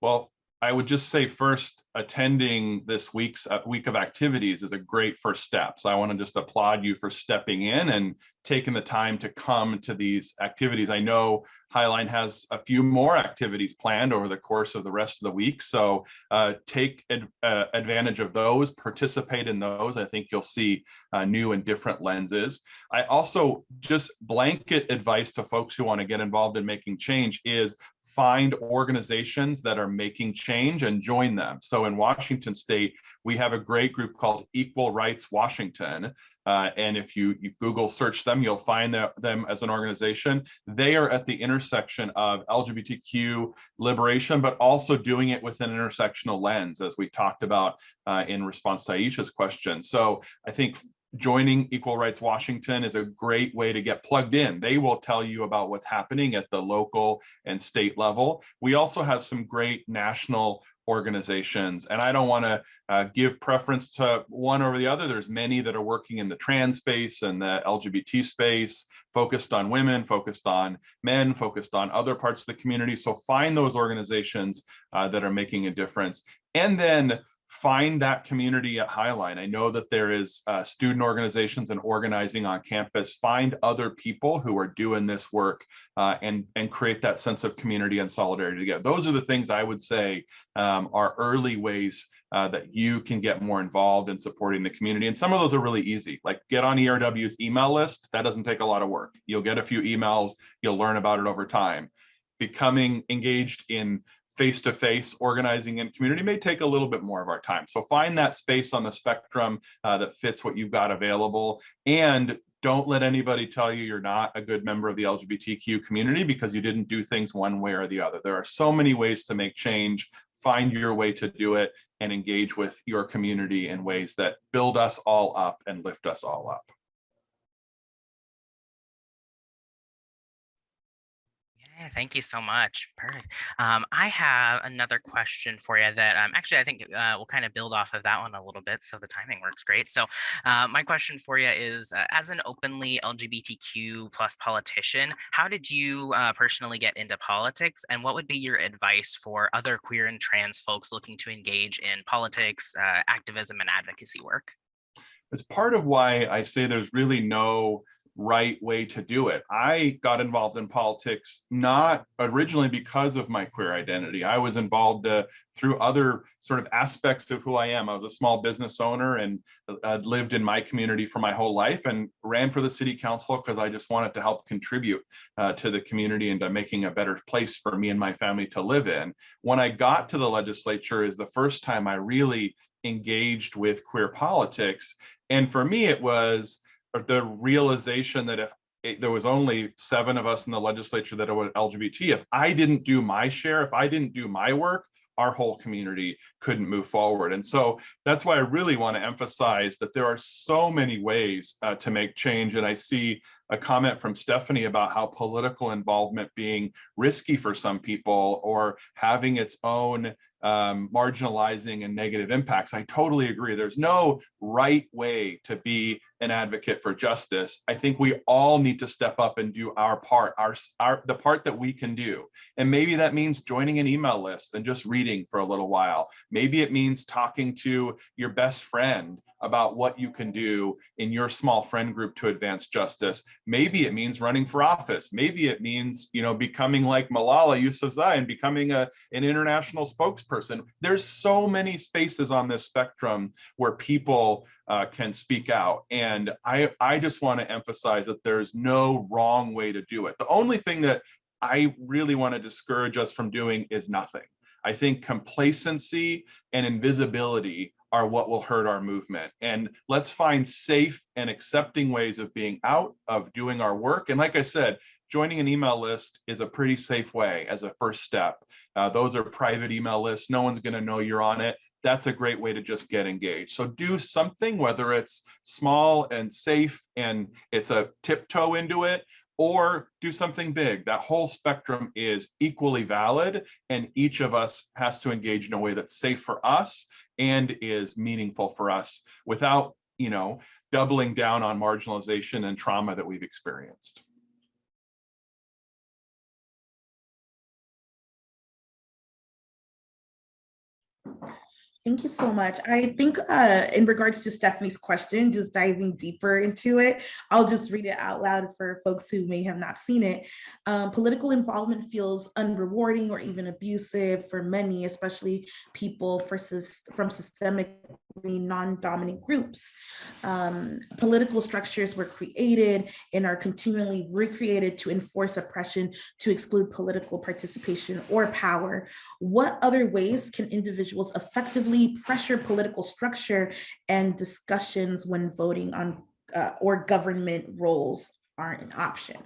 Well, I would just say first, attending this week's uh, week of activities is a great first step. So I want to just applaud you for stepping in and taking the time to come to these activities. I know Highline has a few more activities planned over the course of the rest of the week. So uh, take ad uh, advantage of those, participate in those. I think you'll see uh, new and different lenses. I also just blanket advice to folks who want to get involved in making change is find organizations that are making change and join them. So in Washington state, we have a great group called Equal Rights Washington. Uh, and if you, you, Google search them, you'll find them as an organization. They are at the intersection of LGBTQ liberation, but also doing it with an intersectional lens, as we talked about uh, in response to Aisha's question. So I think joining Equal Rights Washington is a great way to get plugged in. They will tell you about what's happening at the local and state level. We also have some great national organizations and I don't want to uh, give preference to one over the other. There's many that are working in the trans space and the LGBT space, focused on women, focused on men, focused on other parts of the community. So find those organizations uh, that are making a difference. And then find that community at Highline. I know that there is uh, student organizations and organizing on campus. Find other people who are doing this work uh, and, and create that sense of community and solidarity together. Those are the things I would say um, are early ways uh, that you can get more involved in supporting the community. And some of those are really easy, like get on ERW's email list. That doesn't take a lot of work. You'll get a few emails, you'll learn about it over time. Becoming engaged in face-to-face -face organizing and community may take a little bit more of our time. So find that space on the spectrum uh, that fits what you've got available and don't let anybody tell you you're not a good member of the LGBTQ community because you didn't do things one way or the other. There are so many ways to make change. Find your way to do it and engage with your community in ways that build us all up and lift us all up. Yeah, thank you so much. Perfect. Um, I have another question for you that um, actually I think uh, we'll kind of build off of that one a little bit. So the timing works great. So uh, my question for you is, uh, as an openly LGBTQ plus politician, how did you uh, personally get into politics, and what would be your advice for other queer and trans folks looking to engage in politics, uh, activism, and advocacy work? It's part of why I say there's really no right way to do it. I got involved in politics not originally because of my queer identity. I was involved uh, through other sort of aspects of who I am. I was a small business owner and uh, lived in my community for my whole life and ran for the city council because I just wanted to help contribute uh, to the community and to making a better place for me and my family to live in. When I got to the legislature is the first time I really engaged with queer politics. And for me, it was the realization that if it, there was only seven of us in the legislature that were LGBT, if I didn't do my share, if I didn't do my work, our whole community couldn't move forward. And so that's why I really want to emphasize that there are so many ways uh, to make change. And I see a comment from Stephanie about how political involvement being risky for some people or having its own um, marginalizing and negative impacts. I totally agree. There's no right way to be an advocate for justice. I think we all need to step up and do our part, our, our the part that we can do. And maybe that means joining an email list and just reading for a little while. Maybe it means talking to your best friend about what you can do in your small friend group to advance justice. Maybe it means running for office. Maybe it means, you know, becoming like Malala Yousafzai and becoming a, an international spokesperson. There's so many spaces on this spectrum where people uh, can speak out. And I, I just want to emphasize that there's no wrong way to do it. The only thing that I really want to discourage us from doing is nothing. I think complacency and invisibility are what will hurt our movement. And let's find safe and accepting ways of being out, of doing our work. And like I said, joining an email list is a pretty safe way as a first step. Uh, those are private email lists. No one's going to know you're on it. That's a great way to just get engaged. So do something, whether it's small and safe and it's a tiptoe into it, or do something big. That whole spectrum is equally valid, and each of us has to engage in a way that's safe for us and is meaningful for us without, you know, doubling down on marginalization and trauma that we've experienced. Thank you so much. I think uh, in regards to Stephanie's question, just diving deeper into it, I'll just read it out loud for folks who may have not seen it. Um, political involvement feels unrewarding or even abusive for many, especially people for, from systemic non-dominant groups. Um, political structures were created and are continually recreated to enforce oppression, to exclude political participation or power. What other ways can individuals effectively pressure political structure and discussions when voting on uh, or government roles aren't an option?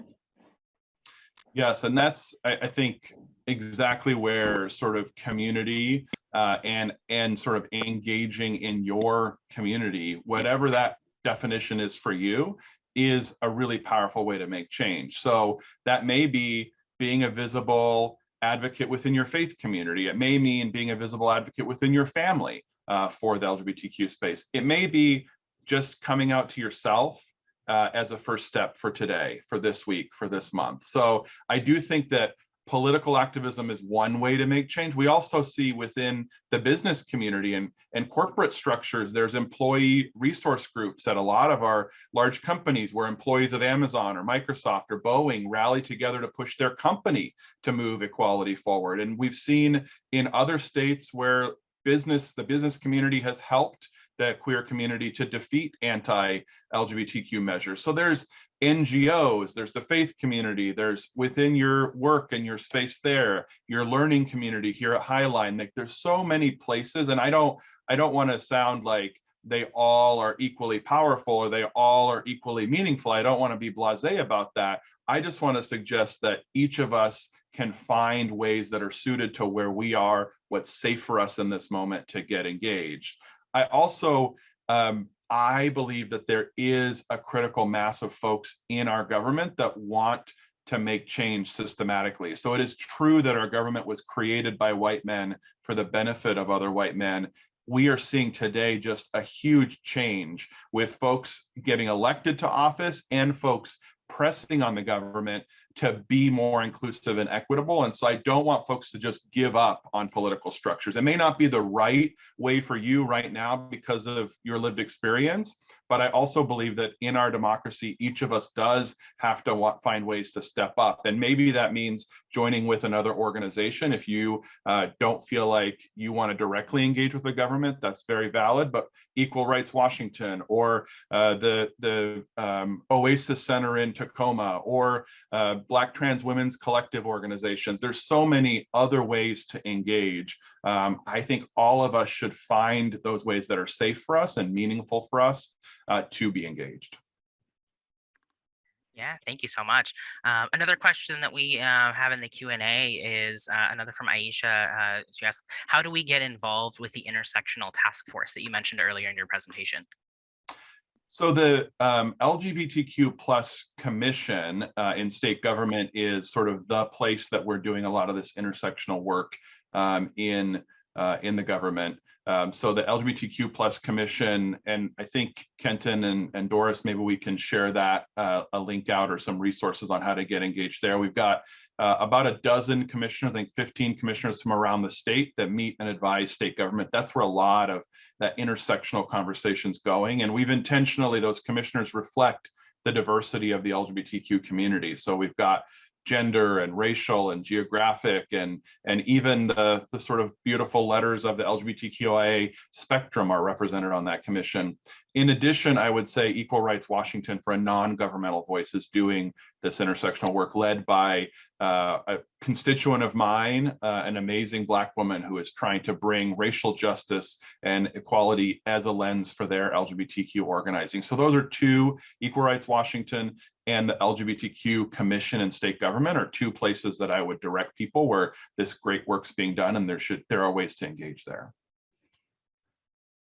Yes, and that's, I, I think, exactly where sort of community uh, and and sort of engaging in your community, whatever that definition is for you, is a really powerful way to make change. So that may be being a visible advocate within your faith community. It may mean being a visible advocate within your family uh, for the LGBTQ space. It may be just coming out to yourself uh, as a first step for today, for this week, for this month. So I do think that political activism is one way to make change. We also see within the business community and, and corporate structures, there's employee resource groups at a lot of our large companies where employees of Amazon or Microsoft or Boeing rally together to push their company to move equality forward. And we've seen in other states where business, the business community has helped the queer community to defeat anti-LGBTQ measures. So there's NGOs, there's the faith community, there's within your work and your space there, your learning community here at Highline. Like there's so many places, and I don't I don't want to sound like they all are equally powerful or they all are equally meaningful. I don't want to be blasé about that. I just want to suggest that each of us can find ways that are suited to where we are, what's safe for us in this moment to get engaged. I also um, I believe that there is a critical mass of folks in our government that want to make change systematically. So it is true that our government was created by white men for the benefit of other white men. We are seeing today just a huge change with folks getting elected to office and folks pressing on the government to be more inclusive and equitable. And so I don't want folks to just give up on political structures. It may not be the right way for you right now because of your lived experience, but I also believe that in our democracy, each of us does have to want, find ways to step up. And maybe that means joining with another organization. If you uh, don't feel like you want to directly engage with the government, that's very valid, but Equal Rights Washington or uh, the, the um, Oasis Center in Tacoma or uh, Black Trans Women's Collective organizations. There's so many other ways to engage. Um, I think all of us should find those ways that are safe for us and meaningful for us uh, to be engaged. Yeah, thank you so much. Um, another question that we uh, have in the Q&A is uh, another from Aisha. Uh, she asks, how do we get involved with the intersectional task force that you mentioned earlier in your presentation? So the um, LGBTQ plus commission uh, in state government is sort of the place that we're doing a lot of this intersectional work um, in uh, in the government. Um, so the LGBTQ plus commission, and I think Kenton and, and Doris, maybe we can share that uh, a link out or some resources on how to get engaged there. We've got uh, about a dozen commissioners, I think 15 commissioners from around the state that meet and advise state government. That's where a lot of that intersectional conversations going. And we've intentionally, those commissioners reflect the diversity of the LGBTQ community. So we've got gender and racial and geographic and and even the the sort of beautiful letters of the LGBTQIA spectrum are represented on that commission. In addition, I would say Equal Rights Washington for a non-governmental voice is doing this intersectional work led by uh, a constituent of mine, uh, an amazing Black woman who is trying to bring racial justice and equality as a lens for their LGBTQ organizing. So those are two, Equal Rights Washington and the LGBTQ Commission and state government are two places that I would direct people where this great work's being done and there should there are ways to engage there.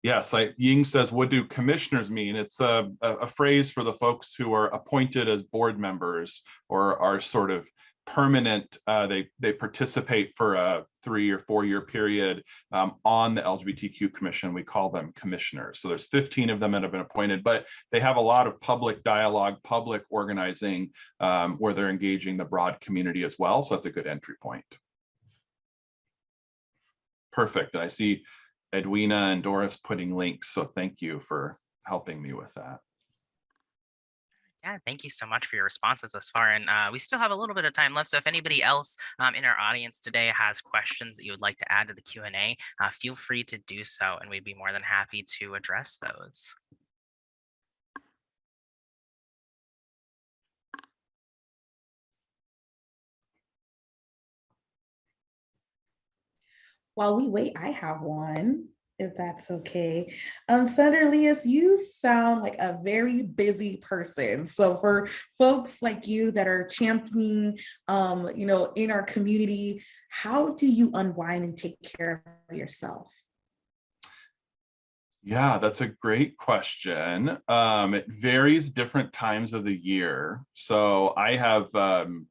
Yes, like Ying says, what do commissioners mean? It's a, a phrase for the folks who are appointed as board members or are sort of permanent, uh, they, they participate for a three or four year period um, on the LGBTQ commission. We call them commissioners. So there's 15 of them that have been appointed, but they have a lot of public dialogue, public organizing um, where they're engaging the broad community as well. So that's a good entry point. Perfect. And I see Edwina and Doris putting links. So thank you for helping me with that. Yeah, thank you so much for your responses thus far. And uh, we still have a little bit of time left. So if anybody else um, in our audience today has questions that you would like to add to the Q&A, uh, feel free to do so, and we'd be more than happy to address those. While we wait, I have one, if that's okay. Um, Senator Liias, you sound like a very busy person. So for folks like you that are championing, um, you know, in our community, how do you unwind and take care of yourself? Yeah, that's a great question. Um, it varies different times of the year. So I have um,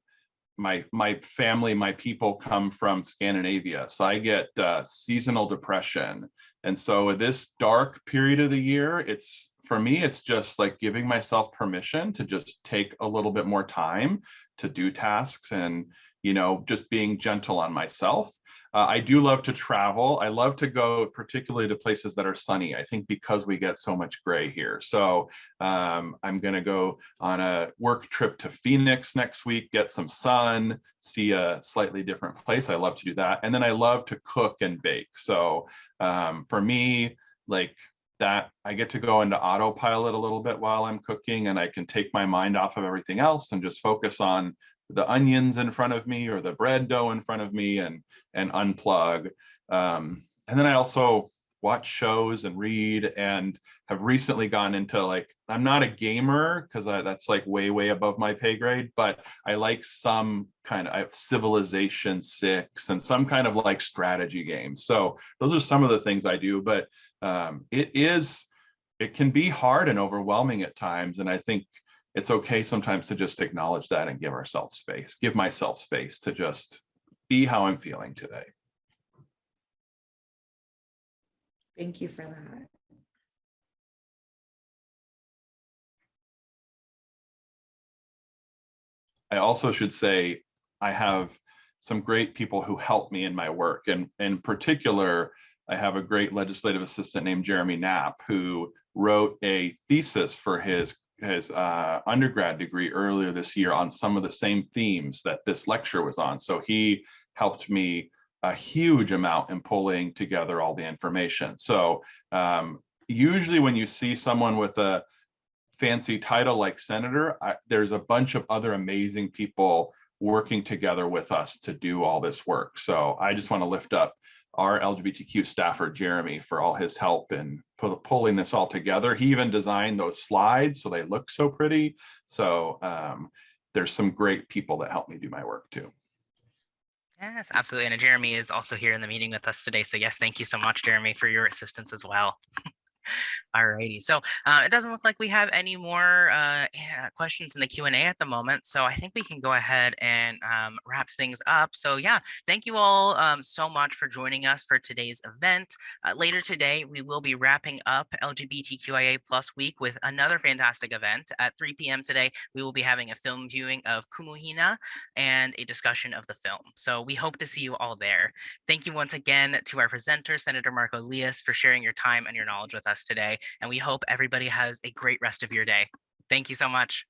my my family, my people come from Scandinavia, so I get uh, seasonal depression, and so this dark period of the year, it's for me, it's just like giving myself permission to just take a little bit more time to do tasks and you know just being gentle on myself. Uh, I do love to travel. I love to go particularly to places that are sunny. I think because we get so much gray here. So um, I'm going to go on a work trip to Phoenix next week, get some sun, see a slightly different place. I love to do that. And then I love to cook and bake. So um, for me, like that I get to go into autopilot a little bit while I'm cooking and I can take my mind off of everything else and just focus on the onions in front of me or the bread dough in front of me and and unplug. Um, and then I also watch shows and read and have recently gone into like, I'm not a gamer because that's like way, way above my pay grade, but I like some kind of Civilization 6 and some kind of like strategy games. So those are some of the things I do, but um, it is, it can be hard and overwhelming at times. And I think it's okay sometimes to just acknowledge that and give ourselves space, give myself space to just be how I'm feeling today. Thank you for that. I also should say I have some great people who help me in my work. And in particular, I have a great legislative assistant named Jeremy Knapp who wrote a thesis for his his uh, undergrad degree earlier this year on some of the same themes that this lecture was on. So he helped me a huge amount in pulling together all the information. So um, usually when you see someone with a fancy title like senator, I, there's a bunch of other amazing people working together with us to do all this work. So I just want to lift up our LGBTQ staffer, Jeremy, for all his help in pu- pulling this all together. He even designed those slides so they look so pretty. So um, there's some great people that help me do my work too. Yes, absolutely. And Jeremy is also here in the meeting with us today. So yes, thank you so much, Jeremy, for your assistance as well. Alrighty, so uh, it doesn't look like we have any more uh, questions in the Q and A at the moment. So I think we can go ahead and um, wrap things up. So yeah, thank you all um, so much for joining us for today's event. Uh, later today, we will be wrapping up LGBTQIA plus week with another fantastic event at 3 p.m. today. We will be having a film viewing of Kumu Hina and a discussion of the film. So we hope to see you all there. Thank you once again to our presenter, Senator Marko Liias, for sharing your time and your knowledge with us today. And we hope everybody has a great rest of your day. Thank you so much.